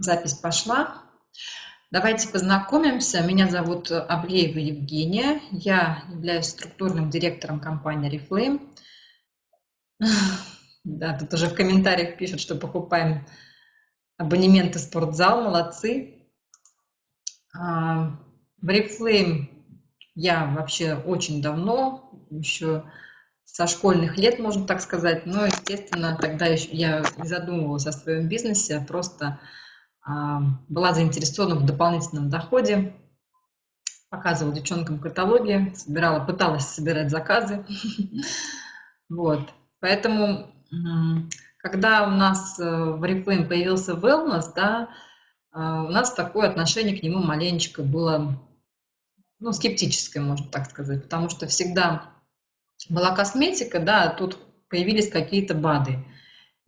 Запись пошла. Давайте познакомимся. Меня зовут Аблеева Евгения. Я являюсь структурным директором компании Reflame. Да, тут уже в комментариях пишут, что покупаем абонементы в спортзал. Молодцы. А, в Reflame я вообще очень давно, еще со школьных лет, можно так сказать. Но, естественно, тогда я задумывалась о своем бизнесе, просто была заинтересована в дополнительном доходе, показывала девчонкам каталоги, собирала, пыталась собирать заказы. Вот. Поэтому, когда у нас э, в Reflame появился wellness, да, а, у нас такое отношение к нему маленечко было ну, скептическое, можно так сказать, потому что всегда была косметика, да, а тут появились какие-то БАДы.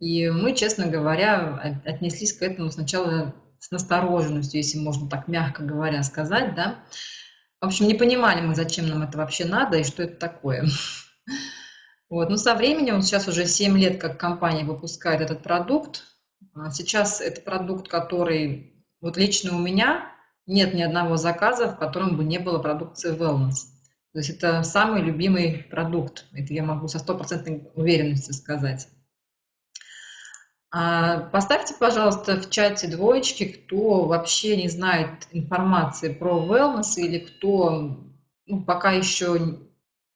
И мы, честно говоря, отнеслись к этому сначала с настороженностью, если можно так мягко говоря сказать, да. В общем, не понимали мы, зачем нам это вообще надо и что это такое. Вот. Но со временем, сейчас уже 7 лет, как компания выпускает этот продукт. А сейчас это продукт, который вот лично у меня нет ни одного заказа, в котором бы не было продукции wellness. То есть это самый любимый продукт. Это я могу со стопроцентной уверенностью сказать. А, поставьте, пожалуйста, в чате двоечки, кто вообще не знает информации про wellness или кто ну, пока еще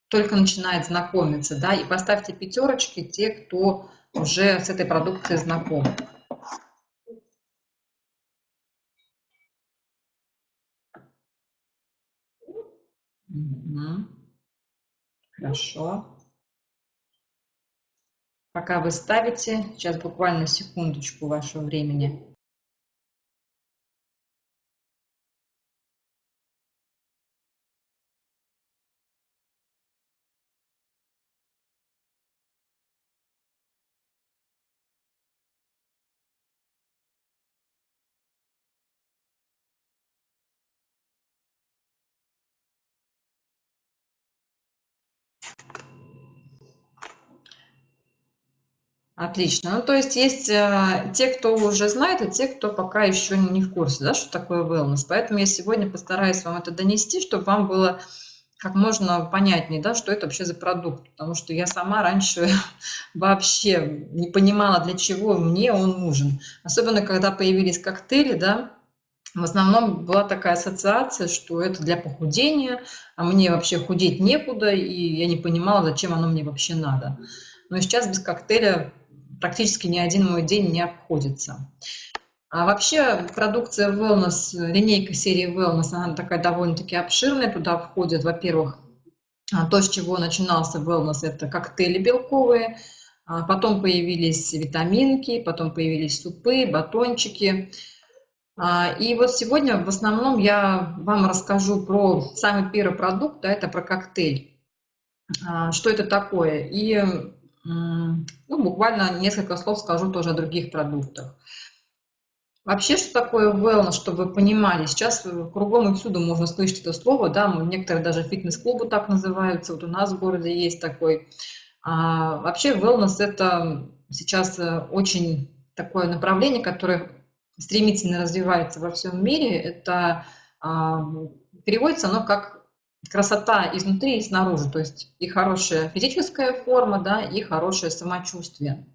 только начинает знакомиться, да, и поставьте пятерочки те, кто уже с этой продукцией знаком. Хорошо. Пока вы ставите, сейчас буквально секундочку вашего времени. Отлично. Ну, то есть есть э, те, кто уже знает, и те, кто пока еще не в курсе, да, что такое wellness. Поэтому я сегодня постараюсь вам это донести, чтобы вам было как можно понятнее, да, что это вообще за продукт. Потому что я сама раньше вообще не понимала, для чего мне он нужен. Особенно, когда появились коктейли, да, в основном была такая ассоциация, что это для похудения, а мне вообще худеть некуда, и я не понимала, зачем оно мне вообще надо. Но сейчас без коктейля практически ни один мой день не обходится. А вообще продукция Wellness, линейка серии Wellness, она такая довольно-таки обширная. Туда входят, во-первых, а, то, с чего начинался Wellness, это коктейли белковые, а потом появились витаминки, потом появились супы, батончики. А, и вот сегодня в основном я вам расскажу про самый первый продукт, да, это про коктейль. Что это такое? И ну, буквально несколько слов скажу тоже о других продуктах. Вообще, что такое wellness, чтобы вы понимали, сейчас кругом и всюду можно слышать это слово, да, некоторые даже фитнес-клубы так называются, вот у нас в городе есть такой. А, вообще, wellness – это сейчас э, очень такое направление, которое стремительно развивается во всем мире. Это а, переводится оно как красота изнутри и снаружи, то есть и хорошая физическая форма, да, и хорошее самочувствие.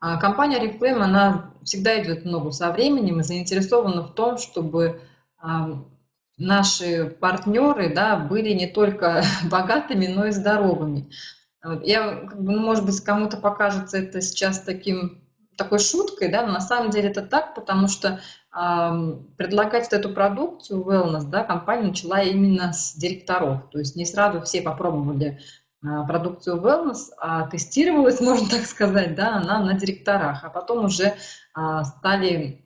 А компания Reflame, она всегда идет ногу со временем и заинтересована в том, чтобы наши партнеры да, были не только богатыми, но и здоровыми. Я, ну, может быть, кому-то покажется это сейчас таким такой шуткой, да, но на самом деле это так, потому что э, предлагать эту продукцию wellness, да, компания начала именно с директоров, то есть не сразу все попробовали э, продукцию wellness, а тестировалась, можно так сказать, да, она на директорах, а потом уже э, стали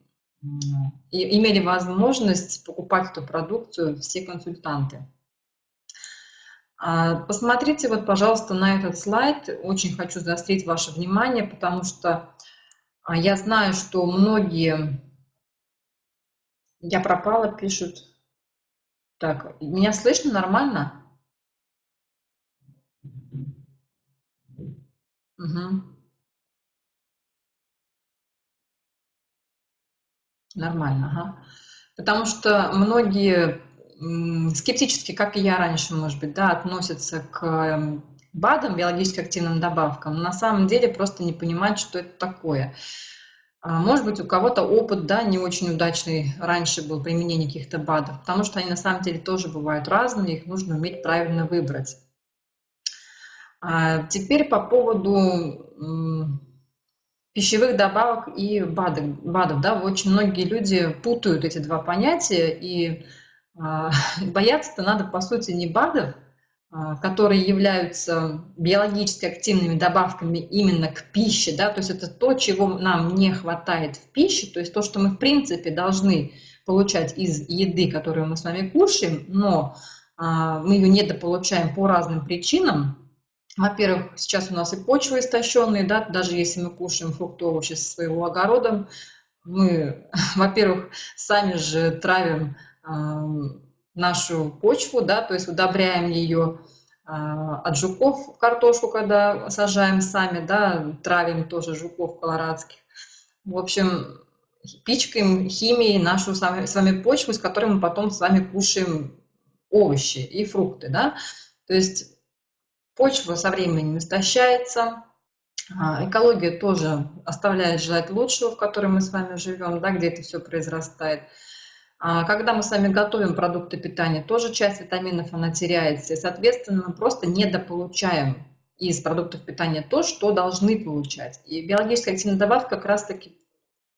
и имели возможность покупать эту продукцию все консультанты. Посмотрите вот, пожалуйста, на этот слайд. Очень хочу заострить ваше внимание, потому что а я знаю, что многие... Я пропала, пишут. Так, меня слышно нормально? Угу. Нормально, ага. Потому что многие скептически, как и я раньше, может быть, да, относятся к эм, БАДам, биологически активным добавкам, на самом деле просто не понимают, что это такое. А, может быть, у кого-то опыт, да, не очень удачный раньше был применение каких-то БАДов, потому что они на самом деле тоже бывают разные, их нужно уметь правильно выбрать. А теперь по поводу пищевых добавок и БАДов. БАДов да, очень многие люди путают эти два понятия, и а, бояться-то надо, по сути, не БАДов, которые являются биологически активными добавками именно к пище, да, то есть это то, чего нам не хватает в пище, то есть то, что мы в принципе должны получать из еды, которую мы с вами кушаем, но а, мы ее недополучаем по разным причинам. Во-первых, сейчас у нас и почвы истощенные, да, даже если мы кушаем фрукты, овощи со своего огорода, мы, во-первых, сами же травим нашу почву, да, то есть удобряем ее а, от жуков картошку, когда сажаем сами, да, травим тоже жуков колорадских. В общем, пичкаем химией нашу с вами, с вами почву, с которой мы потом с вами кушаем овощи и фрукты, да. То есть почва со временем истощается, а, экология тоже оставляет желать лучшего, в которой мы с вами живем, да, где это все произрастает. А, когда мы с вами готовим продукты питания, тоже часть витаминов она теряется, и, соответственно, мы просто недополучаем из продуктов питания то, что должны получать. И биологическая активная добавка как раз-таки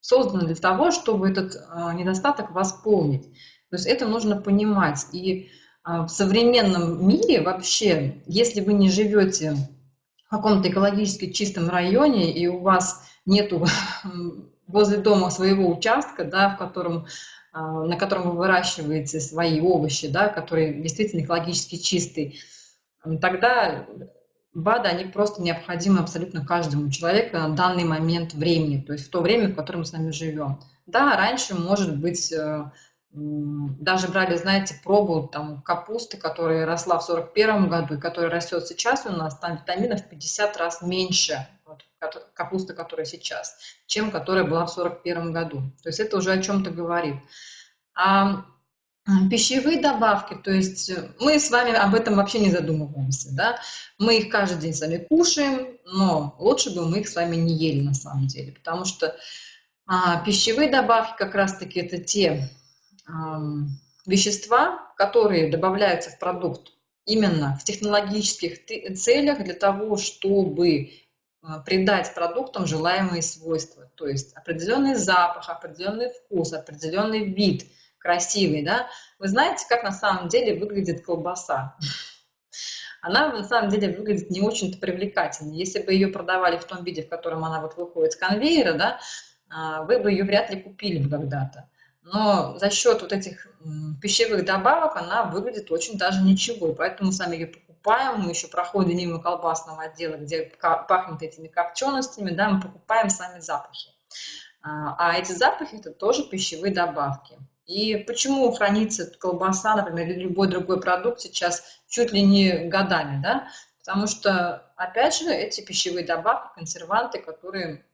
создана для того, чтобы этот а, недостаток восполнить. То есть это нужно понимать. И а, в современном мире вообще, если вы не живете в каком-то экологически чистом районе, и у вас нету возле дома своего участка, да, в котором на котором вы выращиваете свои овощи, да, которые действительно экологически чистые, тогда БАДы, они просто необходимы абсолютно каждому человеку на данный момент времени, то есть в то время, в котором мы с вами живем. Да, раньше, может быть, э, даже брали, знаете, пробу там, капусты, которая росла в 41 году и которая растет сейчас у нас, там витаминов в 50 раз меньше, вот, капуста, которая сейчас, чем которая была в 41 году. То есть это уже о чем-то говорит. А пищевые добавки, то есть мы с вами об этом вообще не задумываемся, да, мы их каждый день с вами кушаем, но лучше бы мы их с вами не ели на самом деле, потому что а, пищевые добавки как раз-таки это те вещества, которые добавляются в продукт именно в технологических целях для того, чтобы а, придать продуктам желаемые свойства, то есть определенный запах, определенный вкус, определенный вид, красивый, да. Вы знаете, как на самом деле выглядит колбаса? Она на самом деле выглядит не очень-то привлекательно. Если бы ее продавали в том виде, в котором она вот выходит с конвейера, да, а, вы бы ее вряд ли купили бы когда-то но за счет вот этих пищевых добавок она выглядит очень даже ничего, и поэтому сами ее покупаем, мы еще проходим мимо колбасного отдела, где пахнет этими копченостями, да, мы покупаем сами запахи. А, а эти запахи – это тоже пищевые добавки. И почему хранится колбаса, например, или любой другой продукт сейчас чуть ли не годами, да? Потому что, опять же, эти пищевые добавки, консерванты, которые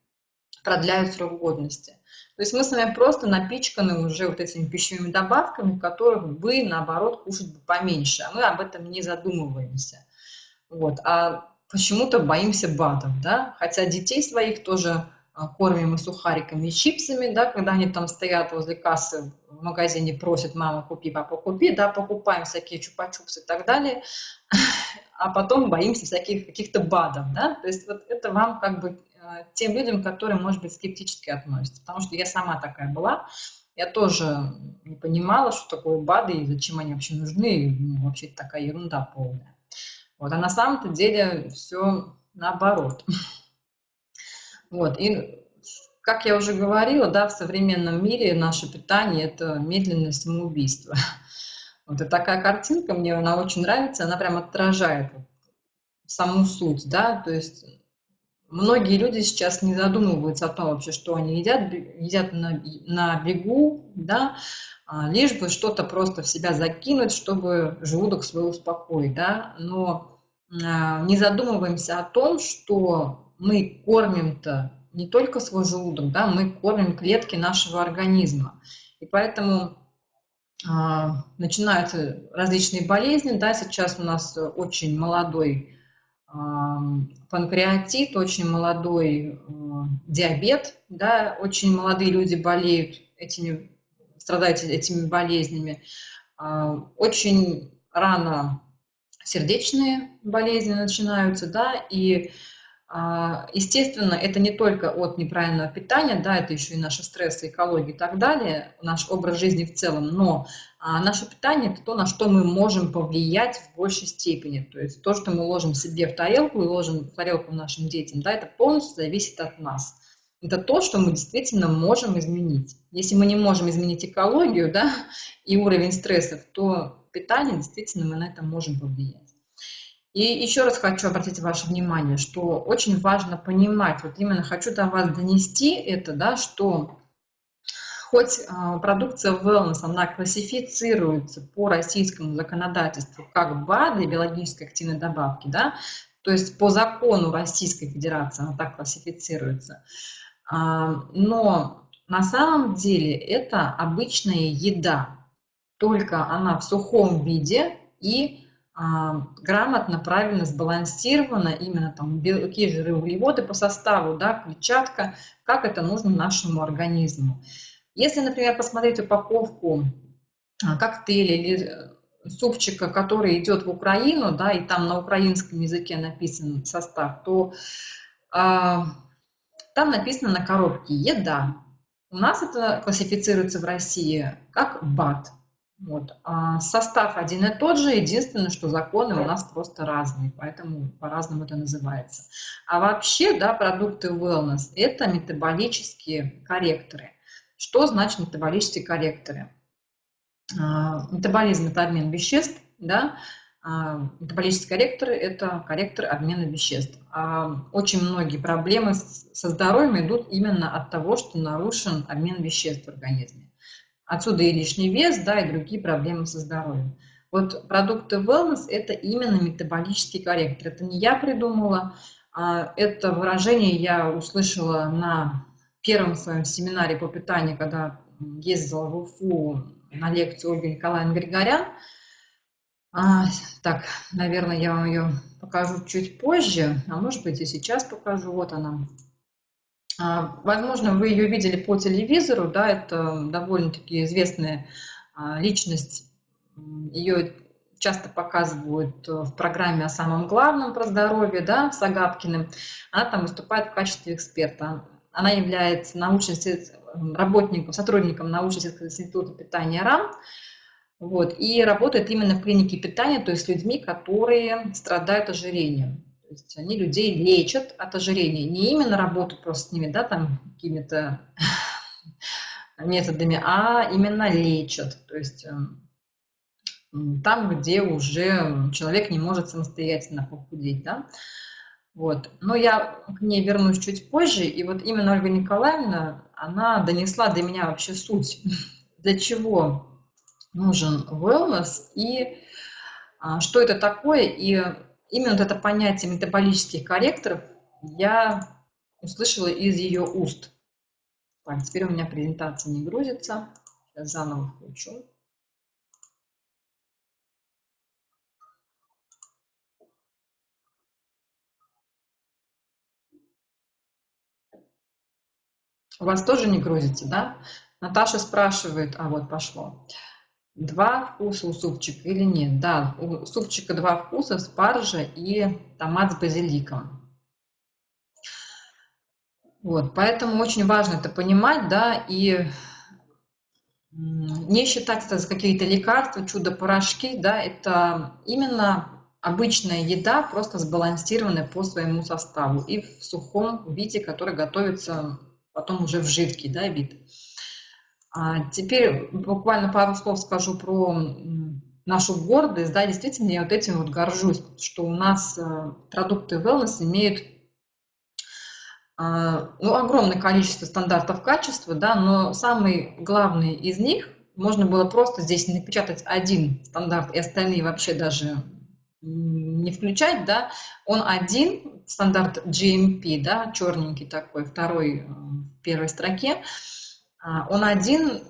продляют срок годности. То есть мы с вами просто напичканы уже вот этими пищевыми добавками, которых бы, наоборот, кушать бы поменьше. А мы об этом не задумываемся. Вот. А почему-то боимся БАДов, да? Хотя детей своих тоже а, кормим и сухариками, и чипсами, да, когда они там стоят возле кассы в магазине, просят, мама, купи, папа, купи, да, покупаем всякие чупа-чупсы и так далее, а потом боимся всяких каких-то БАДов, да, то есть вот это вам как бы тем людям, которые, может быть, скептически относятся. Потому что я сама такая была. Я тоже не понимала, что такое БАДы и зачем они вообще нужны. Ну, вообще такая ерунда полная. Вот. А на самом-то деле все наоборот. Вот. И как я уже говорила, да, в современном мире наше питание – это медленное самоубийство. Вот и такая картинка, мне она очень нравится, она прям отражает саму суть, да, то есть Многие люди сейчас не задумываются о том вообще, что они едят, едят на, на бегу, да, а, лишь бы что-то просто в себя закинуть, чтобы желудок свой успокоить, да, но а, не задумываемся о том, что мы кормим-то не только свой желудок, да, мы кормим клетки нашего организма. И поэтому а, начинаются различные болезни, да, сейчас у нас очень молодой панкреатит, очень молодой а, диабет, да, очень молодые люди болеют этими, страдают этими болезнями, очень рано сердечные болезни начинаются, да, и а, естественно, это не только от неправильного питания, да, это еще и наши стрессы, экология и так далее, наш образ жизни в целом, но а, наше питание – это то, на что мы можем повлиять в большей степени. То есть то, что мы ложим себе в тарелку и ложим в тарелку нашим детям, да, это полностью зависит от нас. Это то, что мы действительно можем изменить. Если мы не можем изменить экологию да, и уровень стрессов, то питание действительно мы на это можем повлиять. И еще раз хочу обратить ваше внимание, что очень важно понимать, вот именно хочу до вас донести это, да, что хоть а, продукция wellness, она классифицируется по российскому законодательству как БАДы, биологически активные добавки, да, то есть по закону Российской Федерации она так классифицируется, а, но на самом деле это обычная еда, только она в сухом виде и а, грамотно, правильно, сбалансировано, именно там белки, жиры, углеводы по составу, да, клетчатка, как это нужно нашему организму. Если, например, посмотреть упаковку а, коктейля или э, супчика, который идет в Украину, да, и там на украинском языке написан состав, то а, там написано на коробке «Еда». У нас это классифицируется в России как БАТ – вот. А состав один и тот же, единственное, что законы у нас просто разные, поэтому по-разному это называется. А вообще, да, продукты wellness – это метаболические корректоры. Что значит метаболические корректоры? А, метаболизм – это обмен веществ, да, а, метаболические корректоры – это корректоры обмена веществ. А очень многие проблемы со здоровьем идут именно от того, что нарушен обмен веществ в организме. Отсюда и лишний вес, да, и другие проблемы со здоровьем. Вот продукты wellness – это именно метаболический корректор. Это не я придумала, это выражение я услышала на первом своем семинаре по питанию, когда ездила в Уфу на лекцию Ольги Николаевны Григорян. А, так, наверное, я вам ее покажу чуть позже, а может быть и сейчас покажу. Вот она. А, возможно, вы ее видели по телевизору, да, это довольно-таки известная а, личность. Ее часто показывают в программе о самом главном про здоровье, да, с Агапкиным. Она там выступает в качестве эксперта. Она является научным работником, сотрудником научно-исследовательского института питания РАН. Вот, и работает именно в клинике питания, то есть с людьми, которые страдают ожирением. То есть они людей лечат от ожирения, не именно работают просто с ними, да, там какими-то методами, а именно лечат. То есть эм, там, где уже человек не может самостоятельно похудеть, да. Вот. Но я к ней вернусь чуть позже, и вот именно Ольга Николаевна, она донесла до меня вообще суть, для чего нужен wellness и а, что это такое, и именно вот это понятие метаболических корректоров я услышала из ее уст. Так, теперь у меня презентация не грузится. Сейчас заново включу. У вас тоже не грузится, да? Наташа спрашивает, а вот пошло. Два вкуса у супчика или нет? Да, у супчика два вкуса, спаржа и томат с базиликом. Вот, поэтому очень важно это понимать, да, и не считать это за какие-то лекарства, чудо-порошки, да, это именно обычная еда, просто сбалансированная по своему составу и в сухом виде, который готовится потом уже в жидкий да, вид. А теперь буквально пару слов скажу про нашу гордость. Да, действительно, я вот этим вот горжусь, что у нас э, продукты wellness имеют а, ну, огромное количество стандартов качества, да, но самый главный из них, можно было просто здесь напечатать один стандарт, и остальные вообще даже не включать, да, он один, стандарт GMP, да, черненький такой, второй в первой строке, а, он один,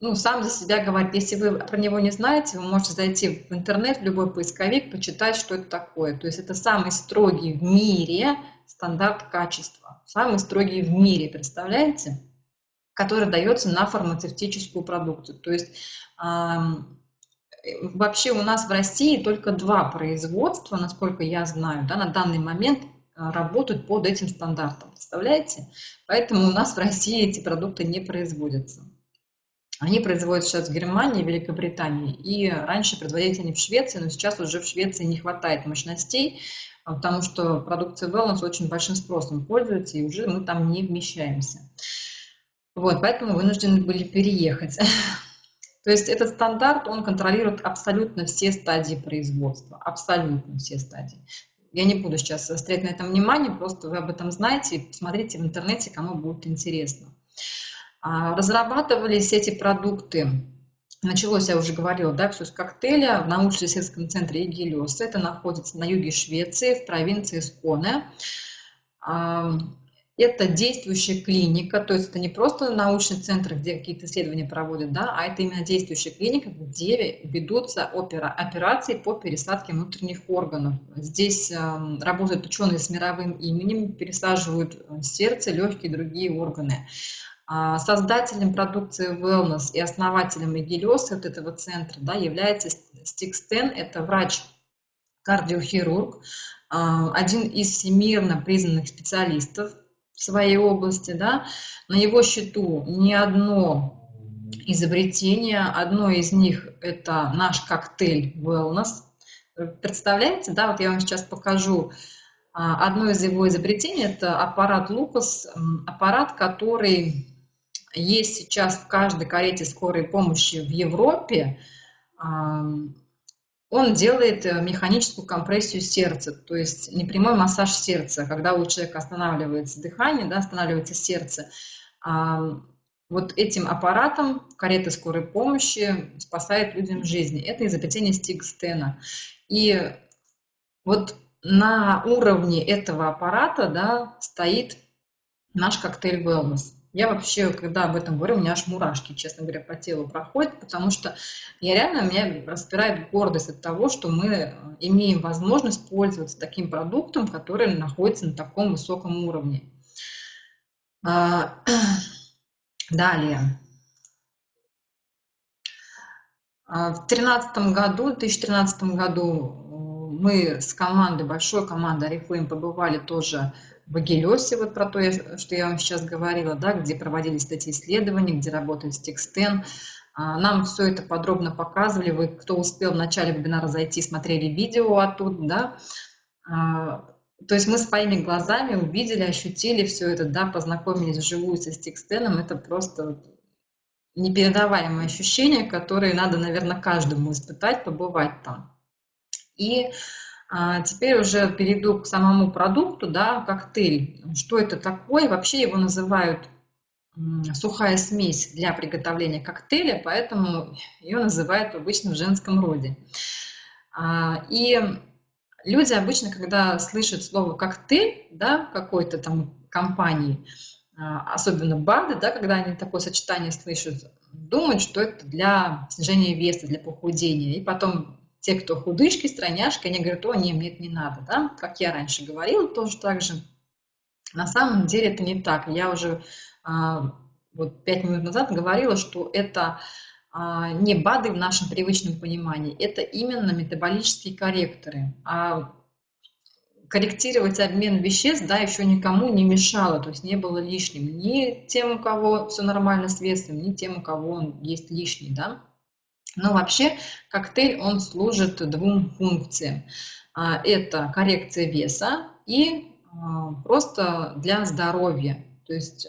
ну, сам за себя говорит. Если вы про него не знаете, вы можете зайти в интернет, в любой поисковик, почитать, что это такое. То есть это самый строгий в мире стандарт качества, самый строгий в мире, представляете? Который дается на фармацевтическую продукцию. То есть вообще у нас в России только два производства, насколько я знаю, да, на данный момент а, работают под этим стандартом. Представляете? Поэтому у нас в России эти продукты не производятся. Они производятся сейчас в Германии, Великобритании. И раньше производились они в Швеции, но сейчас уже в Швеции не хватает мощностей, а, потому что продукция Wellness очень большим спросом пользуется, и уже мы там не вмещаемся. Вот, поэтому вынуждены были переехать. То есть этот стандарт, он контролирует абсолютно все стадии производства, абсолютно все стадии. Я не буду сейчас заострять на этом внимание, просто вы об этом знаете, посмотрите в интернете, кому будет интересно. А, разрабатывались эти продукты, началось, я уже говорила, да, все с коктейля в научно-исследовательском центре Игелиос. Это находится на юге Швеции, в провинции Сконе. Это действующая клиника, то есть это не просто научный центр, где какие-то исследования проводят, да, а это именно действующая клиника, где ведутся опера, операции по пересадке внутренних органов. Здесь э, работают ученые с мировым именем, пересаживают э, сердце, легкие и другие органы. А создателем продукции Wellness и основателем Игелиоса от этого центра да, является Стикстен, это врач-кардиохирург, а, один из всемирно признанных специалистов в своей области, да, на его счету ни одно изобретение, одно из них это наш коктейль Wellness. Представляете, да, вот я вам сейчас покажу а, одно из его изобретений, это аппарат Лукас, аппарат, который есть сейчас в каждой карете скорой помощи в Европе, он делает э, механическую компрессию сердца, то есть непрямой массаж сердца, когда у человека останавливается дыхание, да, останавливается сердце. Вот этим аппаратом карета скорой помощи спасает людям жизни. Это изобретение Стигстена. И вот на уровне этого аппарата да, стоит наш коктейль Wellness. Я вообще, когда об этом говорю, у меня аж мурашки, честно говоря, по телу проходят, потому что я реально, меня распирает гордость от того, что мы э, имеем возможность пользоваться таким продуктом, который находится на таком высоком уровне. А, далее. А, в 2013 году, 2013 году э, мы с командой, большой командой Арифлейм побывали тоже в Агилесе, вот про то, что я вам сейчас говорила, да, где проводились эти исследования, где работает Стикстен. А, нам все это подробно показывали. Вы, кто успел в начале вебинара зайти, смотрели видео оттуда, да. А, то есть мы своими глазами увидели, ощутили все это, да, познакомились вживую со Стикстеном. Это просто непередаваемое ощущение, которое надо, наверное, каждому испытать, побывать там. И теперь уже перейду к самому продукту, да, коктейль. Что это такое? Вообще его называют сухая смесь для приготовления коктейля, поэтому ее называют обычно в женском роде. А, и люди обычно, когда слышат слово коктейль, да, какой-то там компании, а, особенно БАДы, да, когда они такое сочетание слышат, думают, что это для снижения веса, для похудения. И потом те, кто худышки, стройняшки, они говорят, о, нет, нет, не надо, да, как я раньше говорила, тоже так же. На самом деле это не так. Я уже а, вот пять минут назад говорила, что это а, не БАДы в нашем привычном понимании, это именно метаболические корректоры. А корректировать обмен веществ, да, еще никому не мешало, то есть не было лишним ни тем, у кого все нормально с весом, ни тем, у кого он есть лишний, да. Но вообще коктейль, он служит двум функциям. А, это коррекция веса и а, просто для здоровья. То есть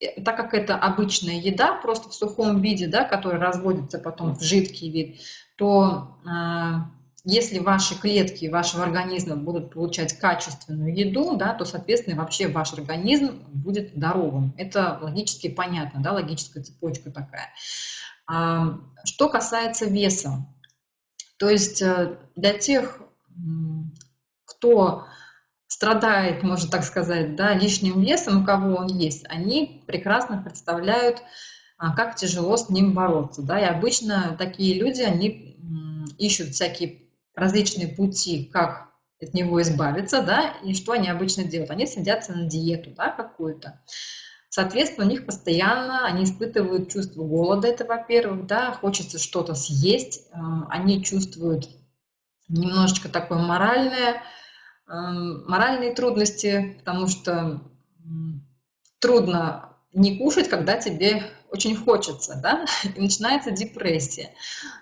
э, так как это обычная еда, просто в сухом виде, да, которая разводится потом в жидкий вид, то а, если ваши клетки вашего организма будут получать качественную еду, да, то, соответственно, вообще ваш организм будет здоровым. Это логически понятно, да, логическая цепочка такая. Что касается веса, То есть э, для тех, кто страдает, можно так сказать, да, лишним весом, у кого он есть, они прекрасно представляют, а, как тяжело с ним бороться. Да, и обычно такие люди, они ищут всякие различные пути, как от него избавиться, да, и что они обычно делают? Они садятся на диету, да, какую-то. Соответственно, у них постоянно, они испытывают чувство голода, это во-первых, да, хочется что-то съесть, а, они чувствуют немножечко такое моральное, Эм, моральные трудности, потому что трудно не кушать, когда тебе очень хочется, да, и начинается депрессия.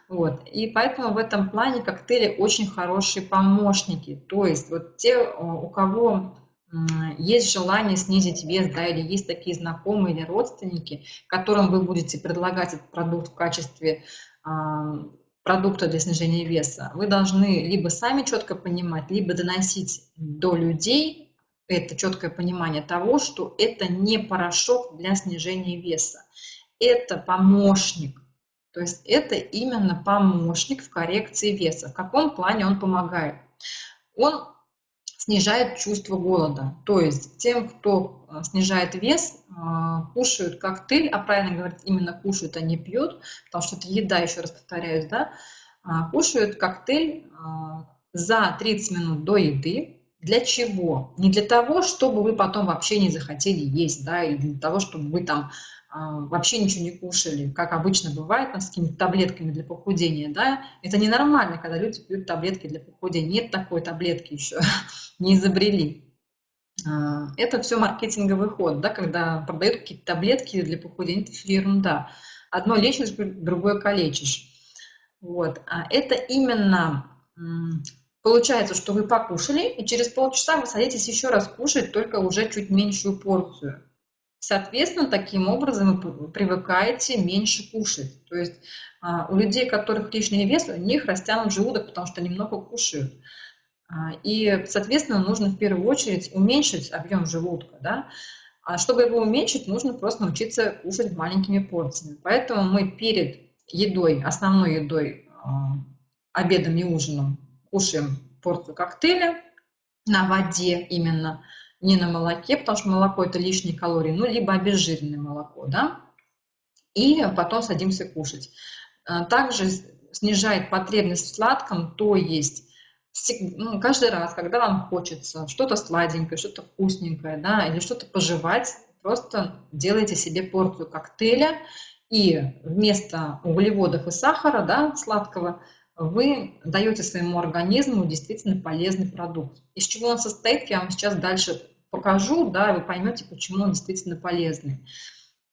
Вот. И поэтому в этом плане коктейли очень хорошие помощники. То есть вот те, у кого есть желание снизить вес, да, или есть такие знакомые или родственники, которым вы будете предлагать этот продукт в качестве продукта для снижения веса, вы должны либо сами четко понимать, либо доносить до людей это четкое понимание того, что это не порошок для снижения веса, это помощник. То есть это именно помощник в коррекции веса. В каком плане он помогает? Он снижает чувство голода. То есть тем, кто э, снижает вес, э, кушают коктейль, а правильно говорить, именно кушают, а не пьют, потому что это еда, еще раз повторяюсь, да, а, кушают коктейль а, за 30 минут до еды. Для чего? Не для того, чтобы вы потом вообще не захотели есть, да, или для того, чтобы вы там вообще ничего не кушали, как обычно бывает там, с какими-то таблетками для похудения, да, это ненормально, когда люди пьют таблетки для похудения, нет такой таблетки еще, не изобрели. А, это все маркетинговый ход, да, когда продают какие-то таблетки для похудения, это все ерунда. Одно лечишь, другое калечишь. Вот. А это именно получается, что вы покушали, и через полчаса вы садитесь еще раз кушать, только уже чуть меньшую порцию. Соответственно, таким образом вы привыкаете меньше кушать. То есть а, у людей, у которых лишний вес, у них растянут желудок, потому что они много кушают. А, и, соответственно, нужно в первую очередь уменьшить объем желудка. Да? А чтобы его уменьшить, нужно просто научиться кушать маленькими порциями. Поэтому мы перед едой, основной едой, обедом и ужином кушаем порцию коктейля на воде именно, не на молоке, потому что молоко это лишние калории, ну, либо обезжиренное молоко, да, и потом садимся кушать. А, также снижает потребность в сладком, то есть ну, каждый раз, когда вам хочется что-то сладенькое, что-то вкусненькое, да, или что-то пожевать, просто делайте себе порцию коктейля, и вместо углеводов и сахара, да, сладкого, вы даете своему организму действительно полезный продукт. Из чего он состоит, я вам сейчас дальше покажу, да, вы поймете, почему он действительно полезный.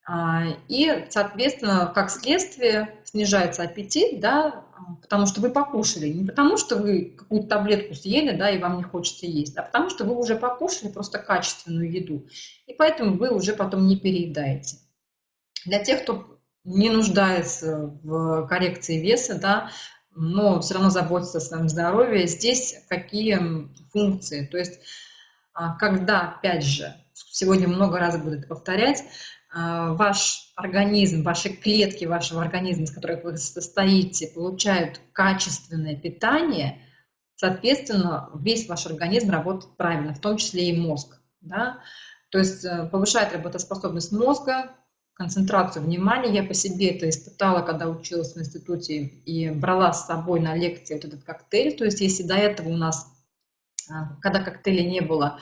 А, и, соответственно, как следствие снижается аппетит, да, потому что вы покушали. Не потому что вы какую-то таблетку съели, да, и вам не хочется есть, а потому что вы уже покушали просто качественную еду. И поэтому вы уже потом не переедаете. Для тех, кто не нуждается в коррекции веса, да, но все равно заботится о своем здоровье. Здесь какие функции? То есть, а, когда, опять же, сегодня много раз буду это повторять, а, ваш организм, ваши клетки вашего организма, из которых вы состоите, получают качественное питание, соответственно, весь ваш организм работает правильно, в том числе и мозг. Да? То есть э, повышает работоспособность мозга, концентрацию внимания. Я по себе это испытала, когда училась в институте и брала с собой на лекции вот этот коктейль. То есть если до этого у нас, а, когда коктейля не было,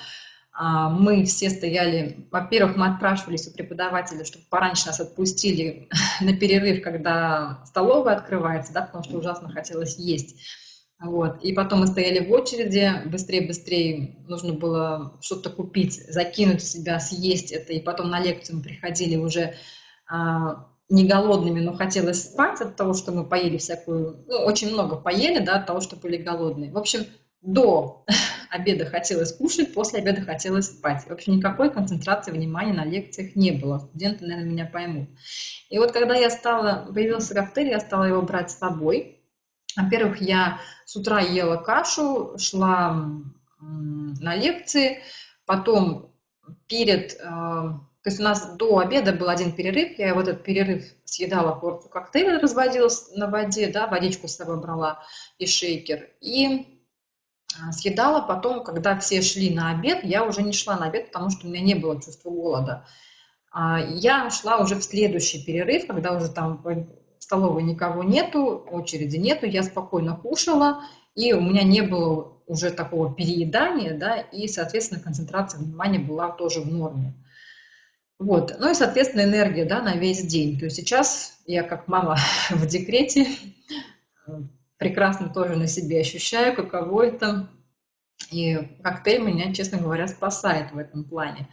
а, мы все стояли, во-первых, мы отпрашивались у преподавателя, чтобы пораньше нас отпустили на перерыв, когда столовая открывается, да, потому что ужасно хотелось есть. Вот. И потом мы стояли в очереди, быстрее-быстрее нужно было что-то купить, закинуть в себя, съесть это. И потом на лекцию мы приходили уже а, не голодными, но хотелось спать от того, что мы поели всякую, ну, очень много поели, да, от того, что были голодные. В общем, до обеда хотелось кушать, после обеда хотелось спать. В общем, никакой концентрации внимания на лекциях не было. Студенты, наверное, меня поймут. И вот когда я стала, появился коктейль, я стала его брать с собой. Во-первых, я с утра ела кашу, шла на лекции, потом перед э, То есть у нас до обеда был один перерыв, я в этот перерыв съедала порцию коктейля, разводила на воде, да, водичку с собой брала и шейкер. И а, съедала потом, когда все шли на обед, я уже не шла на обед, потому что у меня не было чувства голода. А, я шла уже в следующий перерыв, когда уже там столовой никого нету, очереди нету, я спокойно кушала, и у меня не было уже такого переедания, да, и, соответственно, концентрация внимания была тоже в норме. Вот. Ну и, соответственно, энергия да, на весь день. То есть сейчас я как мама в декрете прекрасно тоже на себе ощущаю, каково это. И коктейль меня, честно говоря, спасает в этом плане.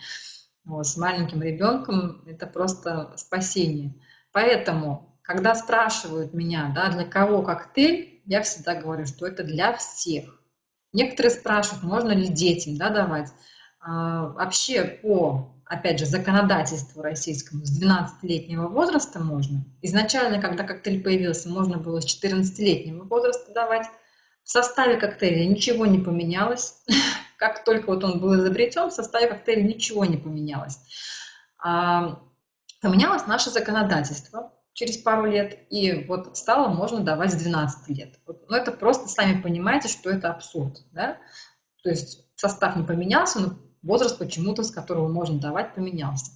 Вот, с маленьким ребенком это просто спасение. Поэтому, когда спрашивают меня, да, для кого коктейль, я всегда говорю, что это для всех. Некоторые спрашивают, можно ли детям да, давать. А, вообще по опять же, законодательству российскому с 12-летнего возраста можно. Изначально, когда коктейль появился, можно было с 14-летнего возраста давать. В составе коктейля ничего не поменялось. Как только вот он был изобретен, в составе коктейля ничего не поменялось. А, поменялось наше законодательство через пару лет, и вот стало можно давать с 12 лет. Но ну, это просто, сами понимаете, что это абсурд. Да? То есть состав не поменялся, но возраст почему-то, с которого можно давать, поменялся.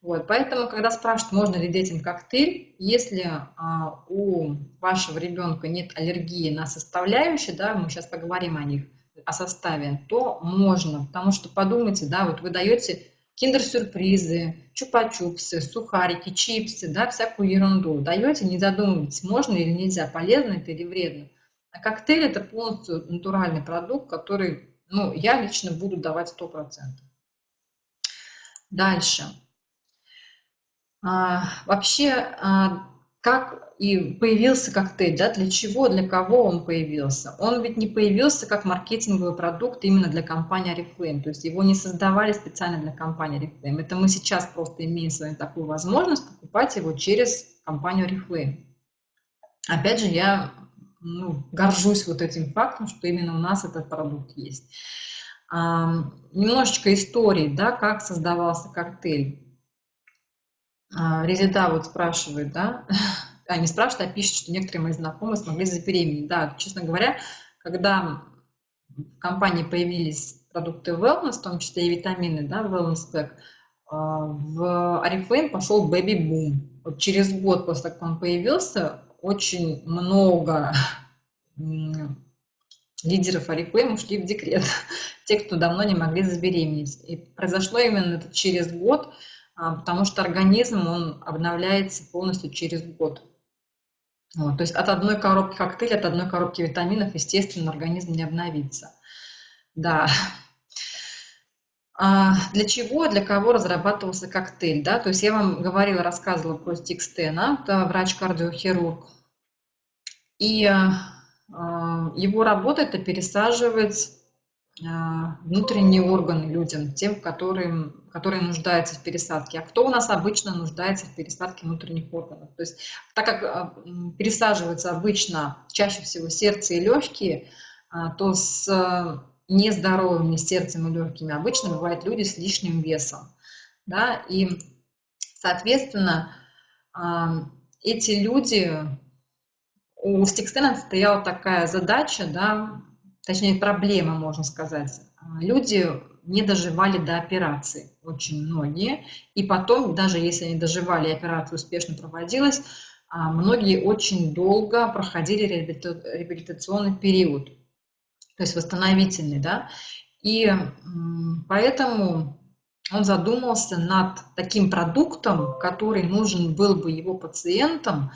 Вот, поэтому, когда спрашивают, можно ли детям коктейль, если а, у вашего ребенка нет аллергии на составляющие, да, мы сейчас поговорим о них, о составе, то можно, потому что подумайте, да, вот вы даете киндер-сюрпризы, чупа-чупсы, сухарики, чипсы, да, всякую ерунду, даете, не задумывайтесь, можно или нельзя, полезно это или вредно. А коктейль это полностью натуральный продукт, который ну, я лично буду давать 100%. Дальше. А, вообще, а, как и появился коктейль, да, для чего, для кого он появился? Он ведь не появился как маркетинговый продукт именно для компании Oriflame, то есть его не создавали специально для компании Oriflame. Это мы сейчас просто имеем с вами такую возможность покупать его через компанию Oriflame. Опять же, я ну, горжусь вот этим фактом, что именно у нас этот продукт есть. А, немножечко истории, да, как создавался коктейль. А, Резида вот спрашивает, да, а не спрашивает, а пишет, что некоторые мои знакомые смогли забеременеть. Да, честно говоря, когда в компании появились продукты wellness, в том числе и витамины, да, wellness pack, в Oriflame пошел бэби-бум. Вот через год после того, как он появился, очень много лидеров Oriflame ушли в декрет, те, кто давно не могли забеременеть. И произошло именно это через год, а, потому что организм, он обновляется полностью через год. Вот, то есть от одной коробки коктейля, от одной коробки витаминов, естественно, организм не обновится. Да. А для чего, для кого разрабатывался коктейль? Да? То есть я вам говорила, рассказывала про Стикстена, это врач-кардиохирург. И а, его работа – это пересаживать а, внутренние органы людям, тем, которые, которые нуждаются в пересадке. А кто у нас обычно нуждается в пересадке внутренних органов? То есть, так как а, пересаживаются обычно чаще всего сердце и легкие, то с нездоровыми сердцем и легкими обычно бывают люди с лишним весом. Да? И, соответственно, эти люди у Стикстена стояла такая задача, да, точнее проблема, можно сказать. Люди не доживали до операции, очень многие. И потом, даже если они доживали, операция успешно проводилась, а, многие очень долго проходили реабилитационный период, то есть восстановительный, да. И поэтому он задумался над таким продуктом, который нужен был бы его пациентам,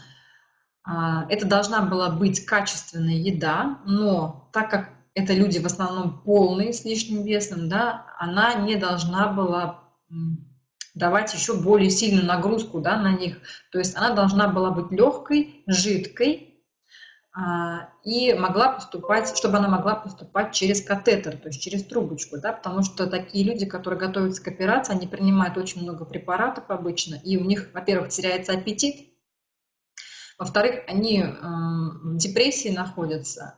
а, это должна была быть качественная еда, но так как это люди в основном полные с лишним весом, да, она не должна была давать еще более сильную нагрузку да, на них. То есть она должна была быть легкой, жидкой а, и могла поступать, чтобы она могла поступать через катетер, то есть через трубочку, да, потому что такие люди, которые готовятся к операции, они принимают очень много препаратов обычно, и у них, во-первых, теряется аппетит, во-вторых, они в депрессии находятся,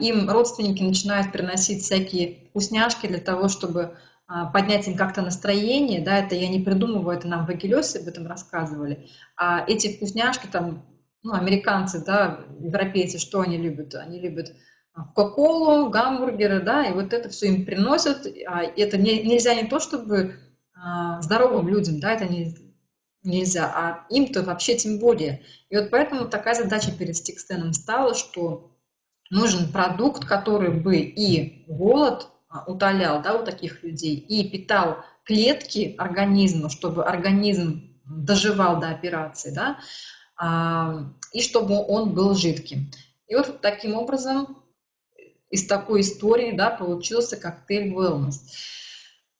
им родственники начинают приносить всякие вкусняшки для того, чтобы а, поднять им как-то настроение, да, это я не придумываю, это нам в Агилесе об этом рассказывали, а эти вкусняшки там, ну, американцы, да, европейцы, что они любят? Они любят кока-колу, гамбургеры, да, и вот это все им приносят, а это не, нельзя не то, чтобы а, здоровым людям, да, это не, нельзя, а им-то вообще тем более. И вот поэтому такая задача перед Стикстеном стала, что нужен продукт, который бы и голод а, утолял да, у таких людей, и питал клетки организма, чтобы организм доживал до операции, да, а, и чтобы он был жидким. И вот таким образом из такой истории да, получился коктейль Wellness.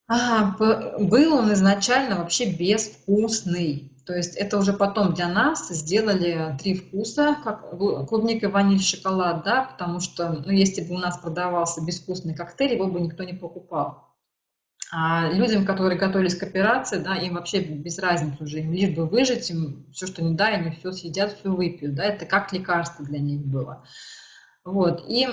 А, был он изначально вообще безвкусный. То есть это уже потом для нас сделали три вкуса, как клубника, ваниль, шоколад, да, потому что, ну, если бы у нас продавался безвкусный коктейль, его бы никто не покупал. А людям, которые готовились к операции, да, им вообще без разницы уже, им лишь бы выжить, им все, что не дай, они все съедят, все выпьют, да, это как лекарство для них было. Вот, и,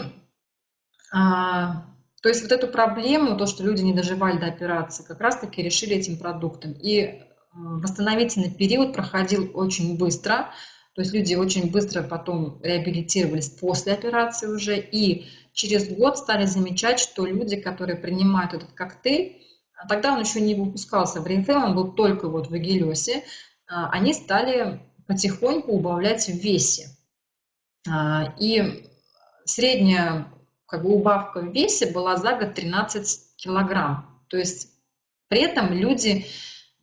а, то есть вот эту проблему, то, что люди не доживали до операции, как раз-таки решили этим продуктом. И восстановительный период проходил очень быстро, то есть люди очень быстро потом реабилитировались после операции уже, и через год стали замечать, что люди, которые принимают этот коктейль, а тогда он еще не выпускался в ритейл, он был только вот в Эгелесе, а, они стали потихоньку убавлять в весе. А, и средняя как бы, убавка в весе была за год 13 килограмм. То есть при этом люди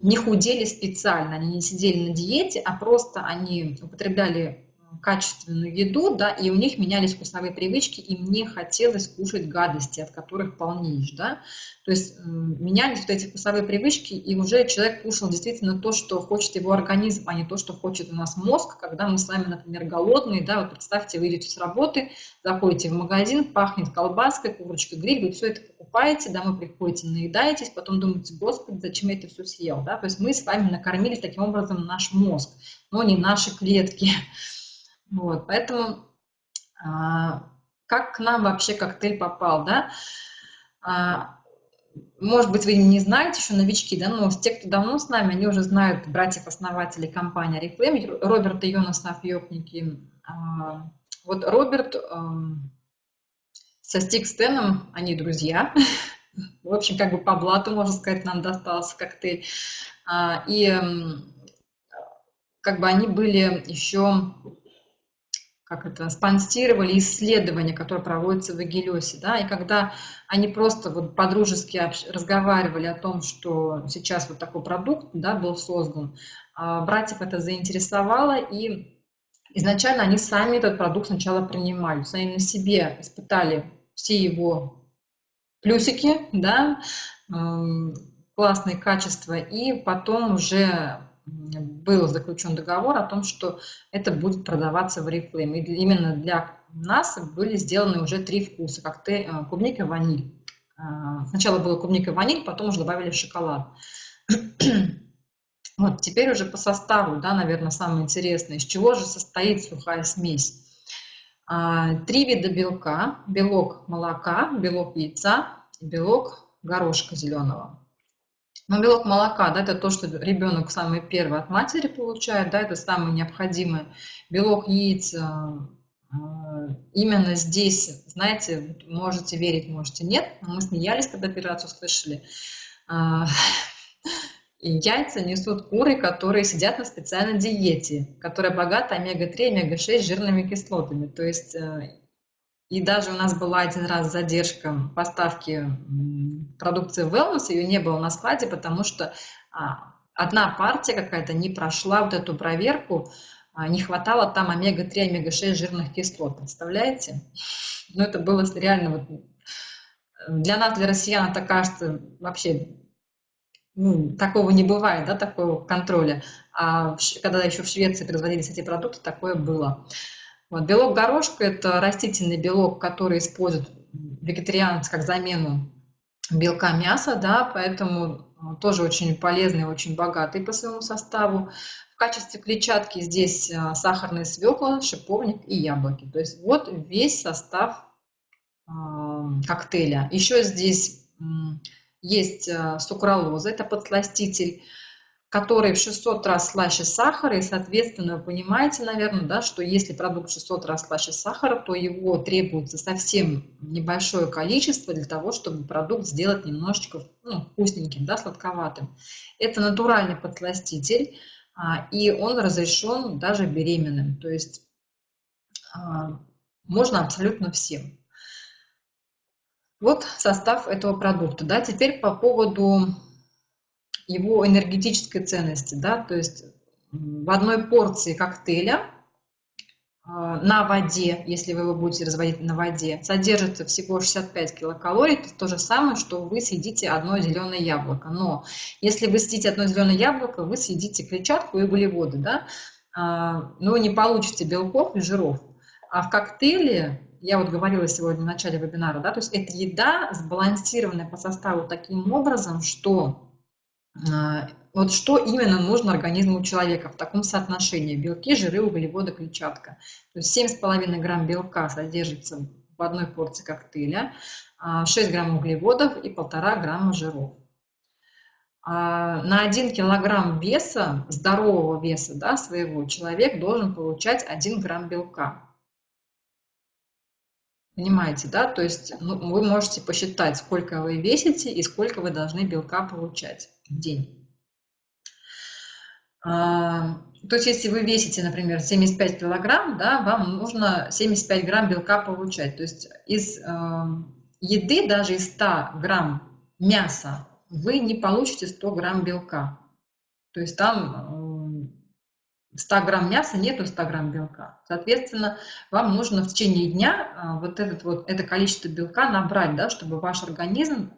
не худели специально, они не сидели на диете, а просто они употребляли качественную еду, да, и у них менялись вкусовые привычки, и мне хотелось кушать гадости, от которых полнеешь, да, то есть менялись вот эти вкусовые привычки, и уже человек кушал действительно то, что хочет его организм, а не то, что хочет у нас мозг, когда мы с вами, например, голодные, да, вот представьте, вы идете с работы, заходите в магазин, пахнет колбаской, курочкой, гриль, вы все это покупаете, домой приходите, наедаетесь, потом думаете, господи, зачем я это все съел, да, то есть мы с вами накормили таким образом наш мозг, но не наши клетки, вот, поэтому а, как к нам вообще коктейль попал, да? А, может быть, вы не знаете, еще новички, да, но те, кто давно с нами, они уже знают братьев-основателей компании Reflame, Роберта Йонаса Фьёкники. А, вот Роберт со Стик Стеном, они друзья. В общем, как бы по блату, можно сказать, нам достался коктейль. И как бы они были еще как это, спонсировали исследования, которые проводятся в Эгелесе, да, и когда они просто вот подружески разговаривали о том, что сейчас вот такой продукт, да, был создан, а, братьев это заинтересовало, и изначально они сами этот продукт сначала принимали, они на себе испытали все его плюсики, да, классные качества, и потом уже был заключен договор о том, что это будет продаваться в Oriflame. И именно для нас были сделаны уже три вкуса, как ты, э, клубника, ваниль. А, сначала было клубника, ваниль, потом уже добавили шоколад. Вот, теперь уже по составу, да, наверное, самое интересное. Из чего же состоит сухая смесь? А, три вида белка. Белок молока, белок яйца белок горошка зеленого. Но белок молока, да, это то, что ребенок самый первый от матери получает, да, это самое необходимое. Белок яиц, э, э, именно здесь, знаете, можете верить, можете нет, мы смеялись, когда операцию слышали. Э, яйца несут куры, которые сидят на специальной диете, которая богата омега-3, омега-6 жирными кислотами. То есть и даже у нас была один раз задержка поставки продукции Wellness, ее не было на складе, потому что а, одна партия какая-то не прошла вот эту проверку, а, не хватало там омега-3, омега-6 жирных кислот, представляете? Ну, это было реально вот... Для нас, для россиян, это кажется вообще ну, такого не бывает, да, такого контроля. А когда еще в Швеции производились эти продукты, такое было. Вот. Белок горошка – это растительный белок, который используют вегетарианцы как замену белка мяса, да, поэтому э, тоже очень полезный, очень богатый по своему составу. В качестве клетчатки здесь э, сахарная свекла, шиповник и яблоки. То есть вот весь состав э, коктейля. Еще здесь есть сукралоза, это подсластитель, который в 600 раз слаще сахара, и, соответственно, вы понимаете, наверное, да, что если продукт 600 раз слаще сахара, то его требуется совсем небольшое количество для того, чтобы продукт сделать немножечко ну, вкусненьким, да, сладковатым. Это натуральный подсластитель, а, и он разрешен даже беременным, то есть а, можно абсолютно всем. Вот состав этого продукта. Да. Теперь по поводу его энергетической ценности, да, то есть в одной порции коктейля а, на воде, если вы его будете разводить на воде, содержится всего 65 килокалорий, это то же самое, что вы съедите одно зеленое яблоко. Но если вы съедите одно зеленое яблоко, вы съедите клетчатку и углеводы, да, а, но не получите белков и жиров. А в коктейле, я вот говорила сегодня в начале вебинара, да, то есть это еда сбалансированная по составу таким образом, что вот что именно нужно организму человека в таком соотношении белки, жиры, углеводы, клетчатка. То есть 7,5 грамм белка содержится в одной порции коктейля, 6 а, грамм углеводов и 1,5 грамма жиров. А, на 1 килограмм веса, здорового веса да, своего, человек должен получать 1 грамм белка. Понимаете, да? То есть ну, вы можете посчитать, сколько вы весите и сколько вы должны белка получать в день. А, то есть если вы весите, например, 75 килограмм, да, вам нужно 75 грамм белка получать. То есть из э, еды, даже из 100 грамм мяса, вы не получите 100 грамм белка. То есть там 100 грамм мяса нету 100 грамм белка. Соответственно, вам нужно в течение дня а, вот, этот, вот это количество белка набрать, да, чтобы ваш организм,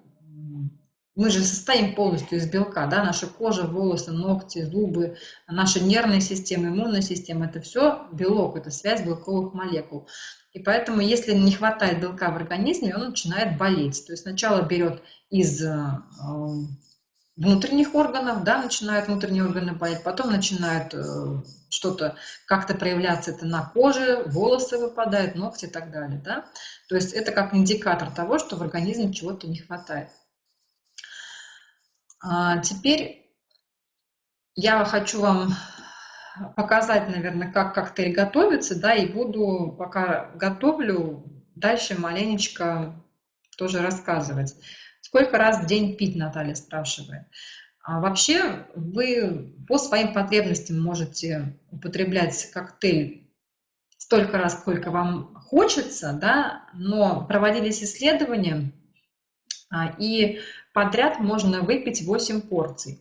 мы же состоим полностью из белка, да, наша кожа, волосы, ногти, зубы, наша нервная система, иммунная система, это все белок, это связь белковых молекул. И поэтому, если не хватает белка в организме, он начинает болеть. То есть сначала берет из а, внутренних органов, да, начинают внутренние органы болеть, потом начинает э, что-то как-то проявляться это на коже, волосы выпадают, ногти и так далее, да. То есть это как индикатор того, что в организме чего-то не хватает. А теперь я хочу вам показать, наверное, как коктейль готовится, да, и буду, пока готовлю, дальше маленечко тоже рассказывать. Сколько раз в день пить, Наталья спрашивает. А вообще вы по своим потребностям можете употреблять коктейль столько раз, сколько вам хочется, да, но проводились исследования, а, и подряд можно выпить 8 порций.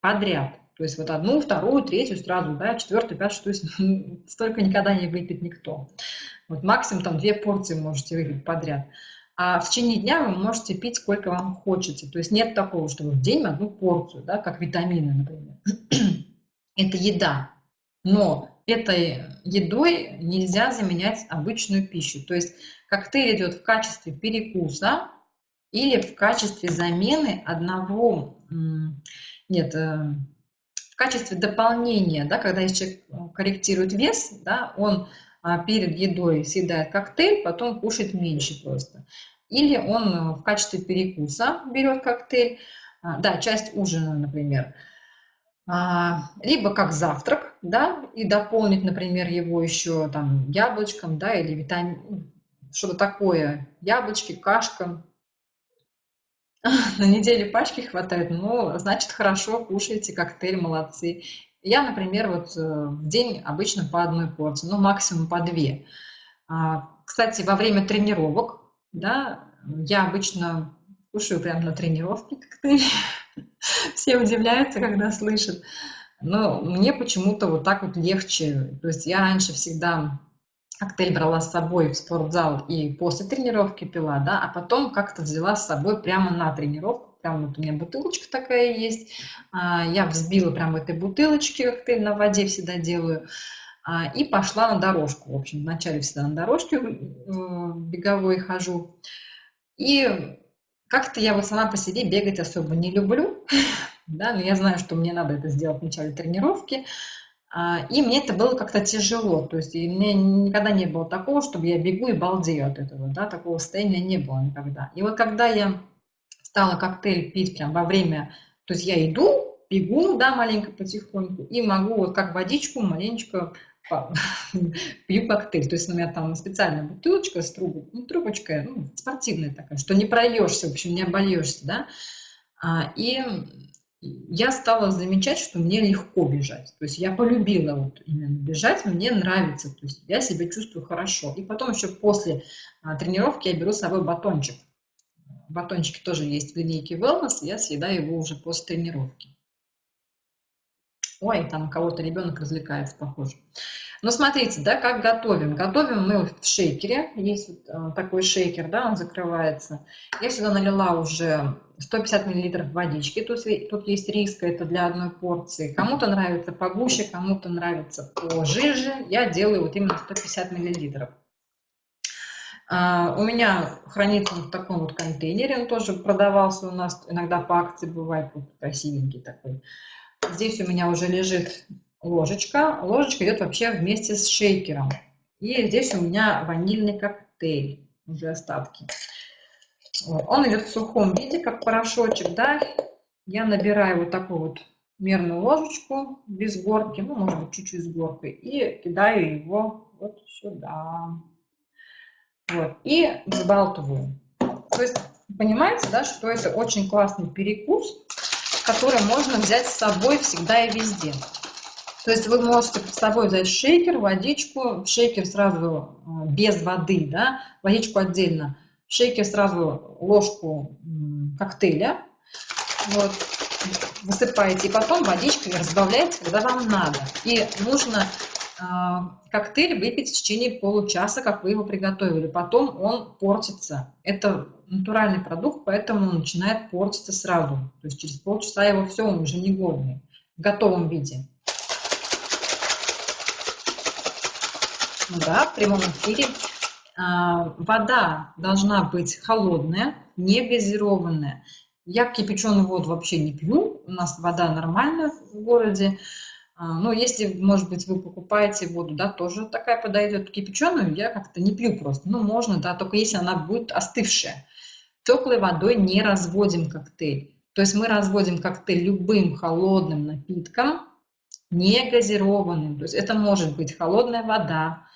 Подряд. То есть вот одну, вторую, третью сразу, да, четвертую, пятую, шестую, столько никогда не выпьет никто. Вот максимум там две порции можете выпить подряд а в течение дня вы можете пить сколько вам хочется. То есть нет такого, что вы в день одну порцию, да, как витамины, например. Это еда. Но этой едой нельзя заменять обычную пищу. То есть коктейль идет в качестве перекуса или в качестве замены одного, нет, э, в качестве дополнения, да, когда человек корректирует вес, да, он перед едой съедает коктейль, потом кушает меньше просто. Или он э, в качестве перекуса берет коктейль, а, да, часть ужина, например, а, либо как завтрак, да, и дополнить, например, его еще там яблочком, да, или витамин, ну, что-то такое, яблочки, кашка. На неделю пачки хватает, ну, значит, хорошо, кушаете коктейль, молодцы. Я, например, вот э, в день обычно по одной порции, ну, максимум по две. А, кстати, во время тренировок, да, я обычно кушаю прямо на тренировке коктейль. Все удивляются, когда слышат. Но мне почему-то вот так вот легче. То есть я раньше всегда коктейль брала с собой в спортзал и после тренировки пила, да, а потом как-то взяла с собой прямо на тренировку Прям вот у меня бутылочка такая есть. А, я взбила прям в этой бутылочке, коктейль на воде всегда делаю. А, и пошла на дорожку. В общем, вначале всегда на дорожке э, беговой хожу. И как-то я вот сама по себе бегать особо не люблю. Да, но я знаю, что мне надо это сделать в начале тренировки. А, и мне это было как-то тяжело. То есть мне никогда не было такого, чтобы я бегу и балдею от этого. Да, такого состояния не было никогда. И вот когда я стала коктейль пить прям во время, то есть я иду, бегу, да, маленько потихоньку, и могу вот как водичку маленечко пью коктейль. То есть у меня там специальная бутылочка с трубой, ну, трубочка, ну, спортивная такая, что не прольешься, в общем, не обольешься, да. А, и я стала замечать, что мне легко бежать. То есть я полюбила вот именно бежать, мне нравится, то есть я себя чувствую хорошо. И потом еще после а, тренировки я беру с собой батончик. Батончики тоже есть в линейке Wellness, я съедаю его уже после тренировки. Ой, там у кого-то ребенок развлекается, похоже. Но смотрите, да, как готовим. Готовим мы в шейкере. Есть вот э, такой шейкер, да, он закрывается. Я сюда налила уже 150 мл водички. Тут, тут есть риска, это для одной порции. Кому-то нравится погуще, кому-то нравится пожиже. Я делаю вот именно 150 мл. Uh, у меня хранится в таком вот контейнере, он тоже продавался у нас, иногда по акции бывает, красивенький такой. Здесь у меня уже лежит ложечка. Ложечка идет вообще вместе с шейкером. И здесь у меня ванильный коктейль, уже остатки. Он идет в сухом виде, как порошочек, да. Я набираю вот такую вот мерную ложечку без горки, ну, может быть, чуть-чуть с горкой, и кидаю его вот сюда. Вот. И взбалтываю. То есть, понимаете, да, что это очень классный перекус, который можно взять с собой всегда и везде. То есть вы можете с собой взять шейкер, водичку, шейкер сразу э, без воды, да, водичку отдельно, шейкер сразу ложку коктейля, вот, высыпаете, и потом водичкой разбавляете, когда вам надо. И нужно коктейль выпить в течение получаса, как вы его приготовили. Потом он портится. Это натуральный продукт, поэтому он начинает портиться сразу. То есть через полчаса его все, он уже негодный, в готовом виде. Да, в прямом эфире. А, вода должна быть холодная, не газированная. Я кипяченую воду вообще не пью, у нас вода нормальная в городе. А, ну, если, может быть, вы покупаете воду, да, тоже такая подойдет. Кипяченую я как-то не пью просто. Ну, можно, да, только если она будет остывшая. Теплой водой не разводим коктейль. То есть мы разводим коктейль любым холодным напитком, не газированным. То есть это может быть холодная вода,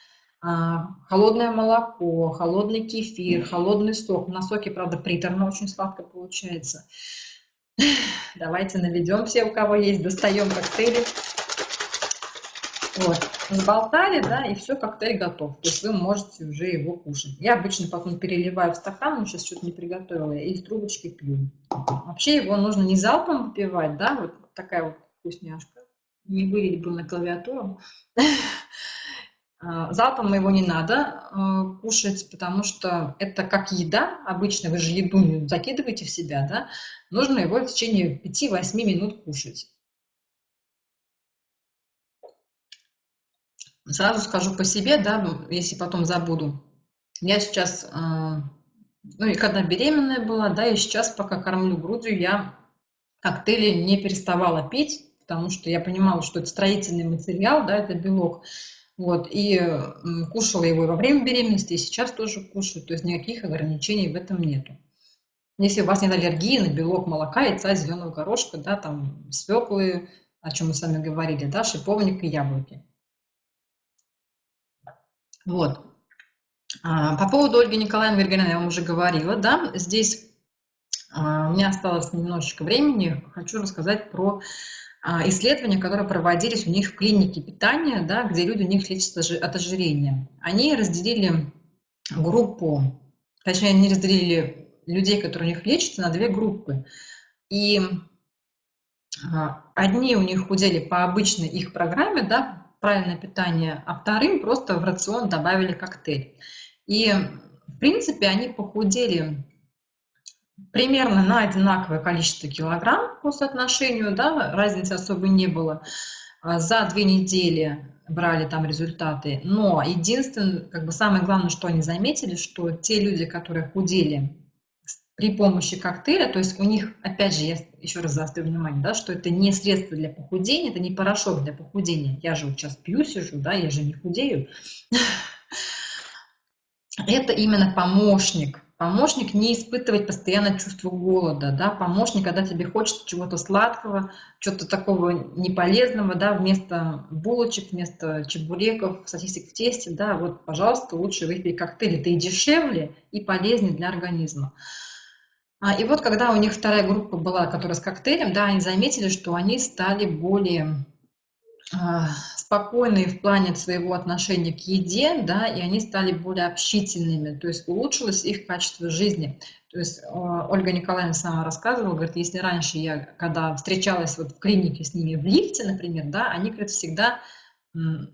а, холодное молоко, холодный кефир, холодный сок. На соке, правда, приторно очень сладко получается. Давайте наведем все, у кого есть, достаем коктейли. Вот, сболтали, да, и все, коктейль готов. То есть вы можете уже его кушать. Я обычно потом переливаю в стакан, но сейчас что-то не приготовила, и из трубочки пью. Вообще его нужно не залпом выпивать, да, вот такая вот вкусняшка. Не вылить бы на клавиатуру. А, залпом его не надо э, кушать, потому что это как еда. Обычно вы же еду закидываете в себя, да? Нужно его в течение 5-8 минут кушать. Сразу скажу по себе, да, если потом забуду. Я сейчас, э, ну и когда беременная была, да, и сейчас, пока кормлю грудью, я коктейли не переставала пить, потому что я понимала, что это строительный материал, да, это белок. Вот, и кушала его во время беременности, и сейчас тоже кушаю, то есть никаких ограничений в этом нету. Если у вас нет аллергии на белок молока, яйца, зеленого горошка, да, там свеклы, о чем мы с вами говорили, да, шиповник и яблоки. Вот. А, по поводу Ольги Николаевны Вергена я вам уже говорила, да, здесь а, у меня осталось немножечко времени, хочу рассказать про а, исследования, которые проводились у них в клинике питания, да, где люди у них лечатся от ожирения. Они разделили группу, точнее, они разделили людей, которые у них лечатся, на две группы. И одни у них худели по обычной их программе, да, правильное питание, а вторым просто в рацион добавили коктейль. И, в принципе, они похудели примерно на одинаковое количество килограмм по соотношению, да, разницы особой не было. А за две недели брали там результаты. Но единственное, как бы самое главное, что они заметили, что те люди, которые худели при помощи коктейля, то есть у них, опять же, я еще раз заострю внимание, да, что это не средство для похудения, это не порошок для похудения. Я же вот сейчас пью, сижу, да, я же не худею. Это именно помощник Помощник не испытывать постоянно чувство голода, да, помощник, когда тебе хочется чего-то сладкого, чего-то такого неполезного, да, вместо булочек, вместо чебуреков, сосисок в тесте, да, вот, пожалуйста, лучше выпей коктейль, это и дешевле, и полезнее для организма. А, и вот когда у них вторая группа была, которая с коктейлем, да, они заметили, что они стали более а, спокойные в плане своего отношения к еде, да, и они стали более общительными, то есть улучшилось их качество жизни. То есть а, Ольга Николаевна сама рассказывала, говорит, если раньше я, когда встречалась вот в клинике с ними в лифте, например, да, они, говорит, всегда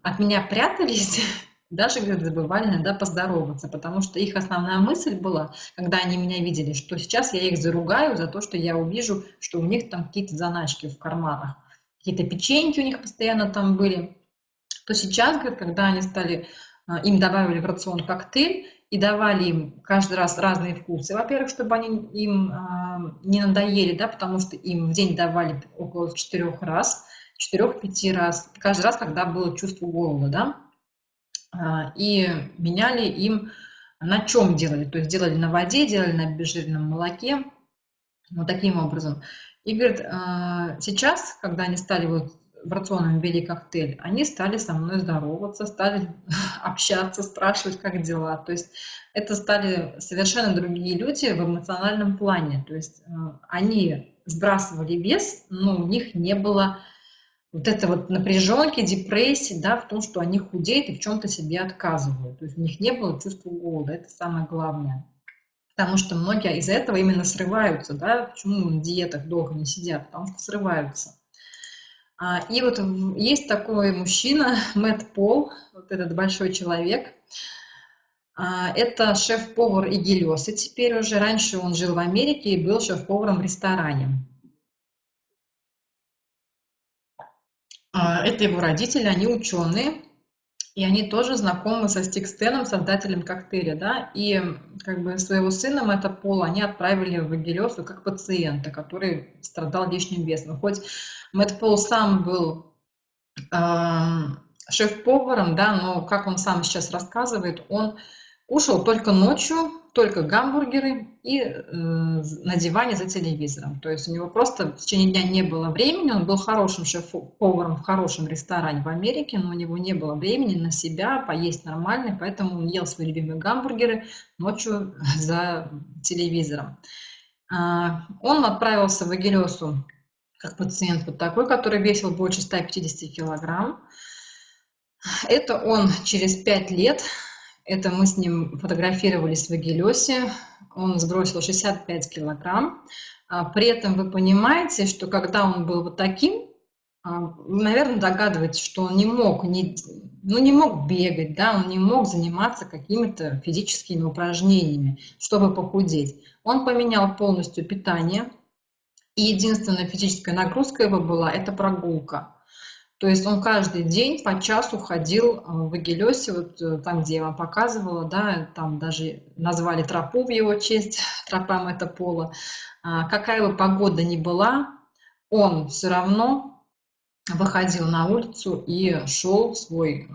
от меня прятались, даже, говорит, забывали иногда поздороваться, потому что их основная мысль была, когда они меня видели, что сейчас я их заругаю за то, что я увижу, что у них там какие-то заначки в карманах какие-то печеньки у них постоянно там были, то сейчас, говорит, когда они стали, а, им добавили в рацион коктейль и давали им каждый раз разные вкусы. Во-первых, чтобы они им а, не надоели, да, потому что им в день давали около четырех раз, четырех-пяти раз, каждый раз, когда было чувство голода, да, и меняли им на чем делали, то есть делали на воде, делали на обезжиренном молоке, вот таким образом. И говорит, «А, сейчас, когда они стали вот в рационном ввели коктейль, они стали со мной здороваться, стали общаться, спрашивать, как дела. То есть это стали совершенно другие люди в эмоциональном плане. То есть а, они сбрасывали вес, но у них не было вот это вот напряженки, депрессии, да, в том, что они худеют и в чем-то себе отказывают. То есть у них не было чувства голода, это самое главное. Потому что многие из-за этого именно срываются, да, почему на диетах долго не сидят, потому что срываются. А, и вот есть такой мужчина, Мэтт Пол, вот этот большой человек, а, это шеф-повар Игелеса теперь уже. Раньше он жил в Америке и был шеф-поваром в ресторане. А, это его родители, они ученые и они тоже знакомы со Стикстеном, создателем коктейля, да, и как бы своего сына Мэтта Пола они отправили в Агилесу как пациента, который страдал лишним весом. Хоть Мэтт Пол сам был э, шеф-поваром, да, но, как он сам сейчас рассказывает, он кушал только ночью, только гамбургеры и э, на диване за телевизором. То есть у него просто в течение дня не было времени, он был хорошим шеф-поваром в хорошем ресторане в Америке, но у него не было времени на себя поесть нормально, поэтому он ел свои любимые гамбургеры ночью за телевизором. А, он отправился в Агилесу как пациент вот такой, который весил больше 150 килограмм. Это он через 5 лет это мы с ним фотографировались в Агилесе. Он сбросил 65 килограмм. А, при этом вы понимаете, что когда он был вот таким, а, вы, наверное, догадываетесь, что он не мог, не, ну, не мог бегать, да, он не мог заниматься какими-то физическими упражнениями, чтобы похудеть. Он поменял полностью питание, и единственная физическая нагрузка его была – это прогулка. То есть он каждый день по часу ходил э, в Агилесе, вот э, там, где я вам показывала, да, там даже назвали тропу в его честь, тропа Метапола. А, какая бы погода ни была, он все равно выходил на улицу и шел свой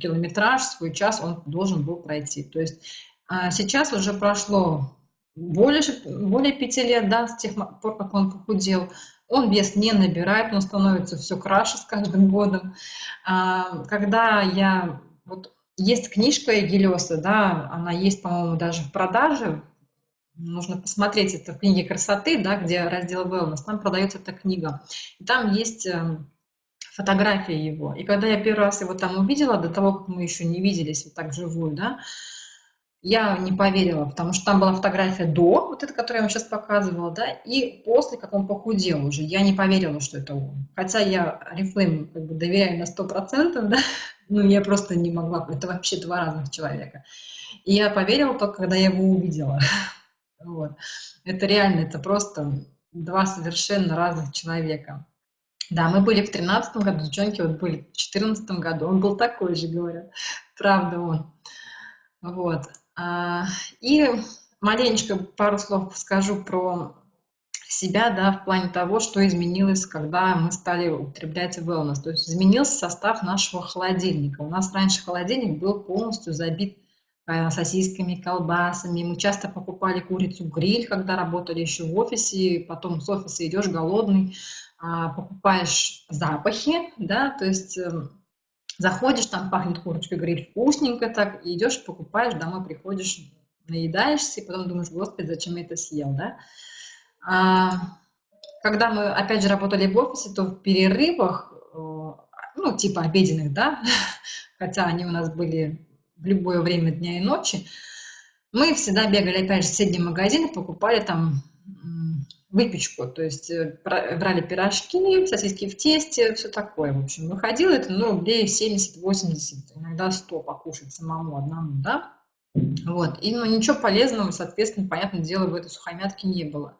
километраж, свой час он должен был пройти. То есть а, сейчас уже прошло больше, более пяти лет, да, с тех пор, как он похудел, он вес не набирает, он становится все краше с каждым годом. А, когда я... Вот есть книжка Эгелеса, да, она есть, по-моему, даже в продаже, нужно посмотреть, это в книге красоты, да, где раздел wellness, там продается эта книга. И там есть эм, фотография его. И когда я первый раз его там увидела, до того, как мы еще не виделись вот так вживую, да, я не поверила, потому что там была фотография до, вот эта, которую я вам сейчас показывала, да, и после, как он похудел уже. Я не поверила, что это он. Хотя я Рифлейм как бы доверяю на 100%, да, ну я просто не могла, это вообще два разных человека. И я поверила только, когда я его увидела. Вот. Это реально, это просто два совершенно разных человека. Да, мы были в 13 году, девчонки вот были в 14 году, он был такой же, говорят, правда он. Вот. А, и маленечко пару слов скажу про себя, да, в плане того, что изменилось, когда мы стали употреблять wellness. То есть изменился состав нашего холодильника. У нас раньше холодильник был полностью забит э, сосисками, колбасами. Мы часто покупали курицу гриль, когда работали еще в офисе, потом с офиса идешь голодный, а, покупаешь запахи, да, то есть эм, заходишь, там пахнет курочка гриль вкусненько так, и идешь, покупаешь, домой приходишь, наедаешься, и потом думаешь, господи, зачем я это съел, да. А, когда мы, опять же, работали в офисе, то в перерывах, э, ну, типа обеденных, да, хотя они у нас были в любое время дня и ночи, мы всегда бегали, опять же, в соседний магазин и покупали там выпечку, то есть э, брали пирожки, сосиски в тесте, все такое, в общем. Выходило это, ну, рублей 70-80, иногда 100 покушать самому одному, да. Вот, и ну, ничего полезного, соответственно, понятное дело, в этой сухомятке не было.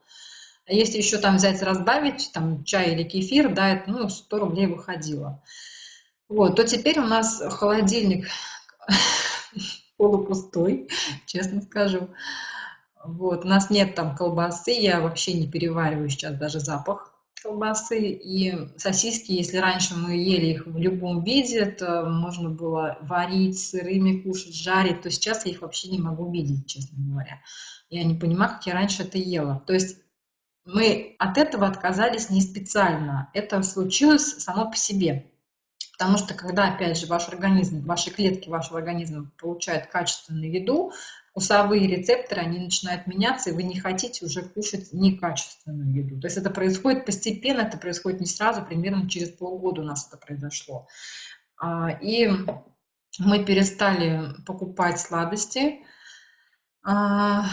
А если еще там взять, разбавить, там, чай или кефир, да, это, ну, 100 рублей выходило. Вот, то теперь у нас холодильник полупустой, честно скажу. Вот, у нас нет там колбасы, я вообще не перевариваю сейчас даже запах колбасы. И сосиски, если раньше мы ели их в любом виде, это можно было варить, сырыми кушать, жарить, то сейчас я их вообще не могу видеть, честно говоря. Я не понимаю, как я раньше это ела. То есть мы от этого отказались не специально, это случилось само по себе. Потому что когда, опять же, ваш организм, ваши клетки вашего организма получают качественную еду, вкусовые рецепторы, они начинают меняться, и вы не хотите уже кушать некачественную еду. То есть это происходит постепенно, это происходит не сразу, примерно через полгода у нас это произошло. А, и мы перестали покупать сладости. А,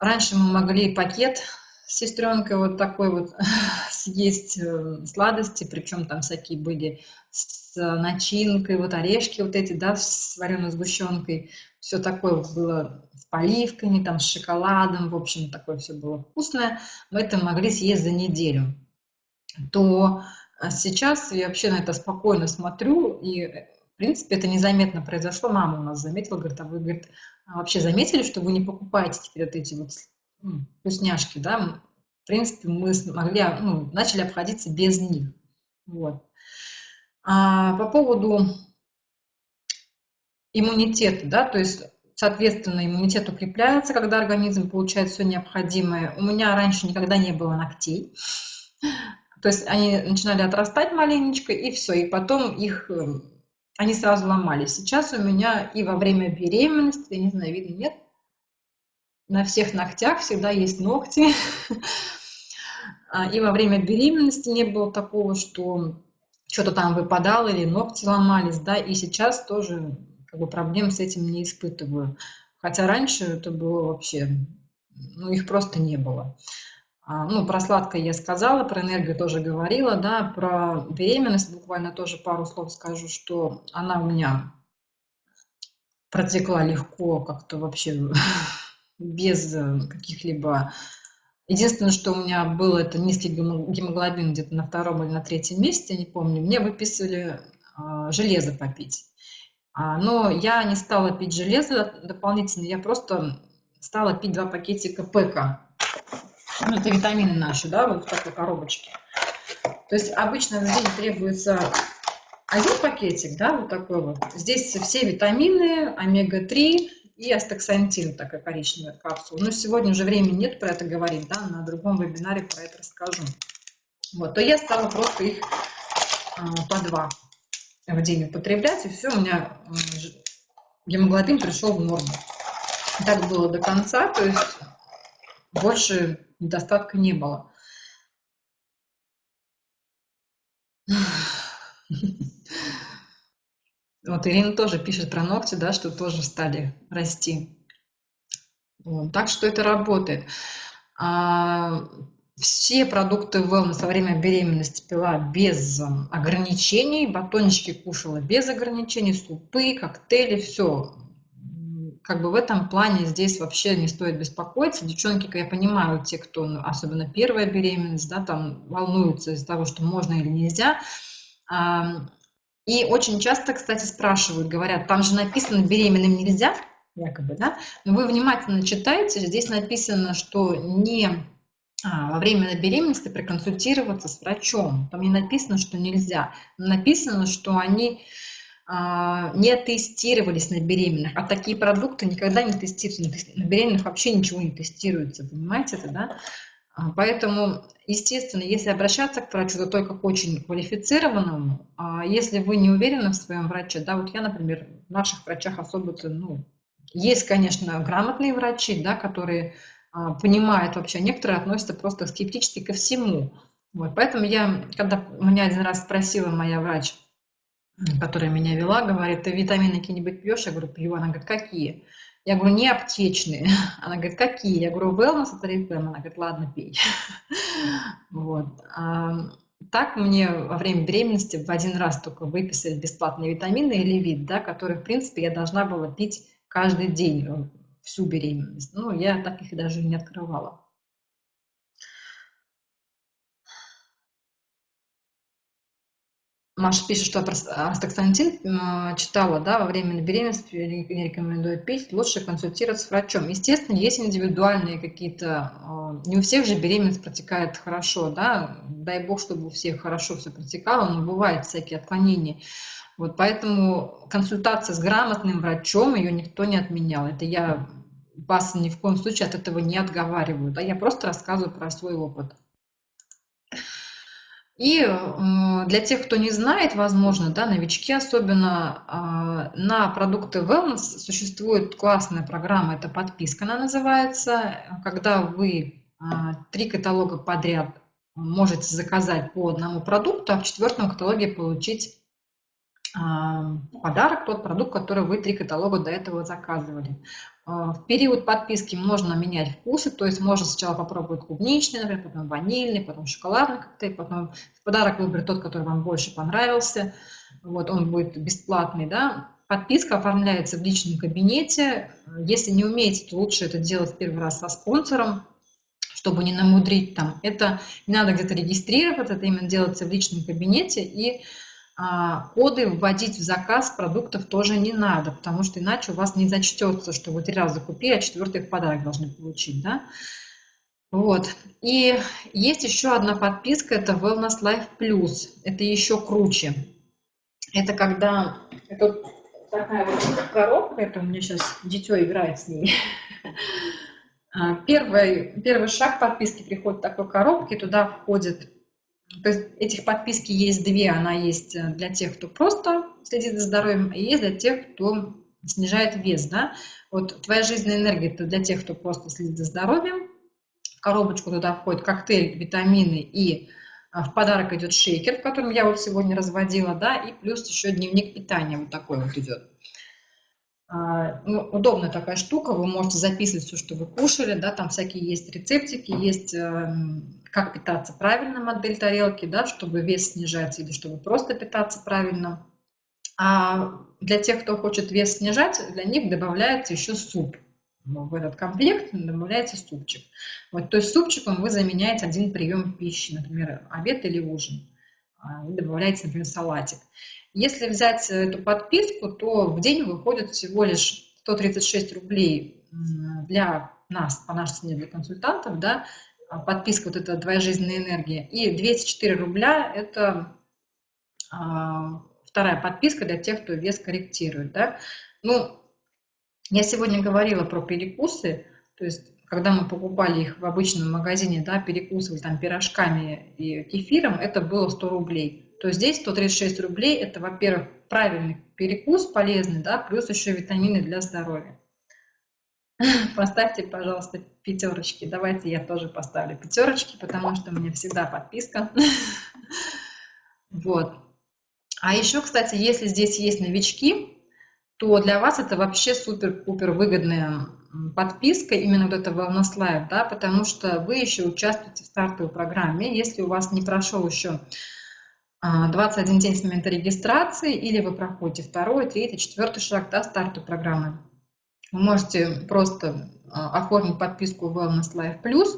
раньше мы могли пакет с сестренкой вот такой вот съесть э, сладости, причем там всякие были с начинкой, вот орешки вот эти, да, с вареной сгущенкой, все такое было с поливками, там, с шоколадом, в общем, такое все было вкусное, мы это могли съесть за неделю. То а, сейчас я вообще на это спокойно смотрю, и, в принципе, это незаметно произошло. Мама у нас заметила, говорит, а вы, говорит, а вообще заметили, что вы не покупаете теперь вот эти вот ну, вкусняшки, да? В принципе, мы смогли, ну, начали обходиться без них. Вот. А по поводу иммунитета, да, то есть, соответственно, иммунитет укрепляется, когда организм получает все необходимое. У меня раньше никогда не было ногтей. То есть они начинали отрастать маленечко, и все, и потом их, э, они сразу ломались. Сейчас у меня и во время беременности, я не знаю, видно, нет, на всех ногтях всегда есть ногти. А, и во время беременности не было такого, что что-то там выпадало или ногти ломались, да, и сейчас тоже как бы проблем с этим не испытываю. Хотя раньше это было вообще, ну, их просто не было. А, ну, про сладкое я сказала, про энергию тоже говорила, да, про беременность буквально тоже пару слов скажу, что она у меня протекла легко, как-то вообще без каких-либо Единственное, что у меня был, это низкий гемоглобин где-то на втором или на третьем месте, не помню. Мне выписывали э, железо попить. А, но я не стала пить железо дополнительно, я просто стала пить два пакетика ПК. Ну, это витамины наши, да, вот в такой коробочке. То есть обычно в день требуется один пакетик, да, вот такой вот. Здесь все витамины, омега-3, и астаксантин, такая коричневая капсула. Но сегодня уже времени нет про это говорить, да, на другом вебинаре про это расскажу. Вот, то я стала просто их а, по два в день употреблять, и все, у меня гемоглобин пришел в норму. Так было до конца, то есть больше недостатка не было. Вот Ирина тоже пишет про ногти, да, что тоже стали расти. Вот. Так что это работает. А, все продукты wellness во время беременности пила без ограничений, батончики кушала без ограничений, супы, коктейли, все. Как бы в этом плане здесь вообще не стоит беспокоиться. Девчонки, я понимаю, те, кто, ну, особенно первая беременность, да, там волнуются из-за того, что можно или нельзя, и очень часто, кстати, спрашивают, говорят, там же написано «беременным нельзя», якобы, да, но вы внимательно читаете, здесь написано, что не во время беременности проконсультироваться с врачом. Там не написано, что нельзя. Написано, что они а, не тестировались на беременных, а такие продукты никогда не тестируются, на беременных вообще ничего не тестируется, понимаете это, да? А, поэтому, естественно, если обращаться к врачу, то только к очень квалифицированному. А если вы не уверены в своем враче, да, вот я, например, в наших врачах особо, ну, есть, конечно, грамотные врачи, да, которые а, понимают вообще, некоторые относятся просто скептически ко всему. Вот, поэтому я, когда меня один раз спросила моя врач, которая меня вела, говорит, ты витамины какие-нибудь пьешь? Я говорю, пью. Она говорит, какие? Я говорю, не аптечные. Она говорит, какие? Я говорю, wellness от Oriflame. Она говорит, ладно, пей. Вот. А, так мне во время беременности в один раз только выписали бесплатные витамины или вид, да, которые, в принципе, я должна была пить каждый день всю беременность. Ну, я так их даже не открывала. Маша пишет, что астаксантин читала, да, во время беременности не рекомендует пить, лучше консультироваться с врачом. Естественно, есть индивидуальные какие-то, а, не у всех же беременность протекает хорошо, да, дай бог, чтобы у всех хорошо все протекало, но бывают всякие отклонения. Вот поэтому консультация с грамотным врачом, ее никто не отменял. Это я вас ни в коем случае от этого не отговариваю, да, я просто рассказываю про свой опыт. И для тех, кто не знает, возможно, да, новички особенно, а, на продукты Wellness существует классная программа, это подписка она называется, когда вы а, три каталога подряд можете заказать по одному продукту, а в четвертом каталоге получить а, подарок, тот продукт, который вы три каталога до этого заказывали. А, в период подписки можно менять вкусы, то есть можно сначала попробовать клубничный, например, потом ванильный, потом шоколадный коктейль, потом в подарок выбрать тот, который вам больше понравился. Вот он будет бесплатный, да. Подписка оформляется в личном кабинете. Если не умеете, то лучше это делать первый раз со спонсором, чтобы не намудрить там. Это не надо где-то регистрироваться, это именно делается в личном кабинете и коды вводить в заказ продуктов тоже не надо, потому что иначе у вас не зачтется, что вы три раза купили, а четвертый в подарок должны получить. Да? Вот. И есть еще одна подписка, это Wellness Life Plus. Это еще круче. Это когда... Это такая вот коробка, это у меня сейчас дитё играет с ней. А, первый, первый шаг подписки приходит в такой коробке, туда входит то есть этих подписки есть две. Она есть э, для тех, кто просто следит за здоровьем, и есть для тех, кто снижает вес. Да? Вот твоя жизненная энергия – это для тех, кто просто следит за здоровьем. В коробочку туда входит коктейль, витамины и а, в подарок идет шейкер, в котором я вот сегодня разводила, да, и плюс еще дневник питания вот такой вот идет. А, ну, удобная такая штука, вы можете записывать все, что вы кушали, да, там всякие есть рецептики, есть эм, как питаться правильно модель тарелки, да, чтобы вес снижать или чтобы просто питаться правильно. А для тех, кто хочет вес снижать, для них добавляется еще суп. Ну, в этот комплект добавляется супчик. Вот, то есть супчиком вы заменяете один прием пищи, например, обед или ужин. А, и добавляете, например, салатик. Если взять эту подписку, то в день выходит всего лишь 136 рублей для нас, по нашей цене, для консультантов, да, а подписка вот эта «Твоя жизненная энергия». И 204 рубля – это а, вторая подписка для тех, кто вес корректирует, да. Ну, я сегодня говорила про перекусы, то есть когда мы покупали их в обычном магазине, да, перекусывали там пирожками и кефиром, это было 100 рублей то здесь 136 рублей – это, во-первых, правильный перекус, полезный, да, плюс еще витамины для здоровья. Поставьте, пожалуйста, пятерочки. Давайте я тоже поставлю пятерочки, потому что у меня всегда подписка. Вот. А еще, кстати, если здесь есть новички, то для вас это вообще супер-пупер выгодная подписка, именно вот это Wellness да, потому что вы еще участвуете в стартовой программе. Если у вас не прошел еще 21 а, день с момента регистрации, или вы проходите второй, третий, четвертый шаг до старта программы. Вы можете просто а, оформить подписку Wellness Life Plus.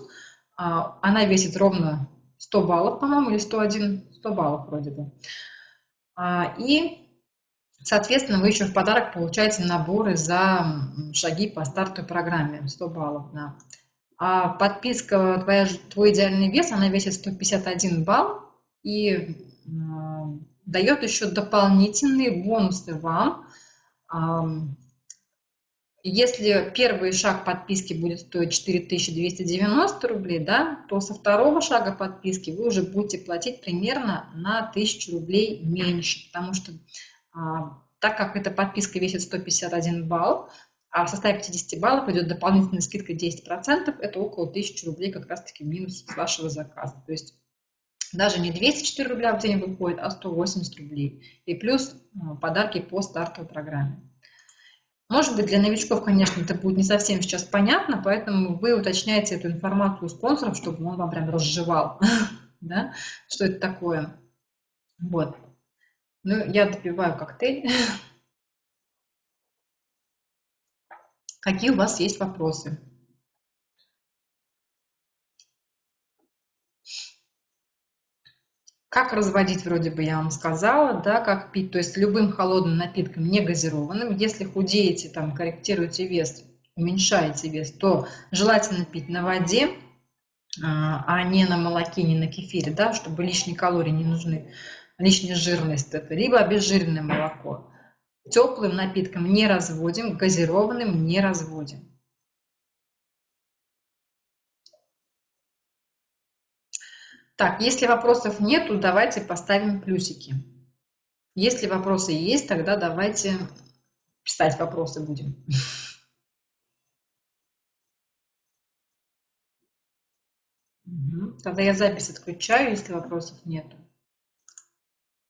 А, она весит ровно 100 баллов, по-моему, или 101, 100 баллов вроде бы. И, соответственно, вы еще в подарок получаете наборы за шаги по старту программе, 100 баллов. Да. А подписка твоя, «Твой идеальный вес», она весит 151 балл, и дает еще дополнительные бонусы вам. Если первый шаг подписки будет стоить 4290 рублей, да, то со второго шага подписки вы уже будете платить примерно на 1000 рублей меньше, потому что а, так как эта подписка весит 151 балл, а в составе 50 баллов идет дополнительная скидка 10%, это около 1000 рублей как раз-таки минус с вашего заказа. То есть даже не 204 рубля в день выходит, а 180 рублей. И плюс а, подарки по стартовой программе. Может быть, для новичков, конечно, это будет не совсем сейчас понятно, поэтому вы уточняете эту информацию у спонсоров, чтобы он вам прям разжевал, да, что это такое. Вот. Ну, я допиваю коктейль. Какие у вас есть вопросы? Как разводить, вроде бы я вам сказала, да, как пить, то есть любым холодным напитком, не газированным. Если худеете, там, корректируете вес, уменьшаете вес, то желательно пить на воде, а, а не на молоке, не на кефире, да, чтобы лишние калории не нужны, лишняя жирность это, либо обезжиренное молоко. Теплым напитком не разводим, газированным не разводим. Так, если вопросов нету, давайте поставим плюсики. Если вопросы есть, тогда давайте писать вопросы будем. Тогда я запись отключаю, если вопросов нету.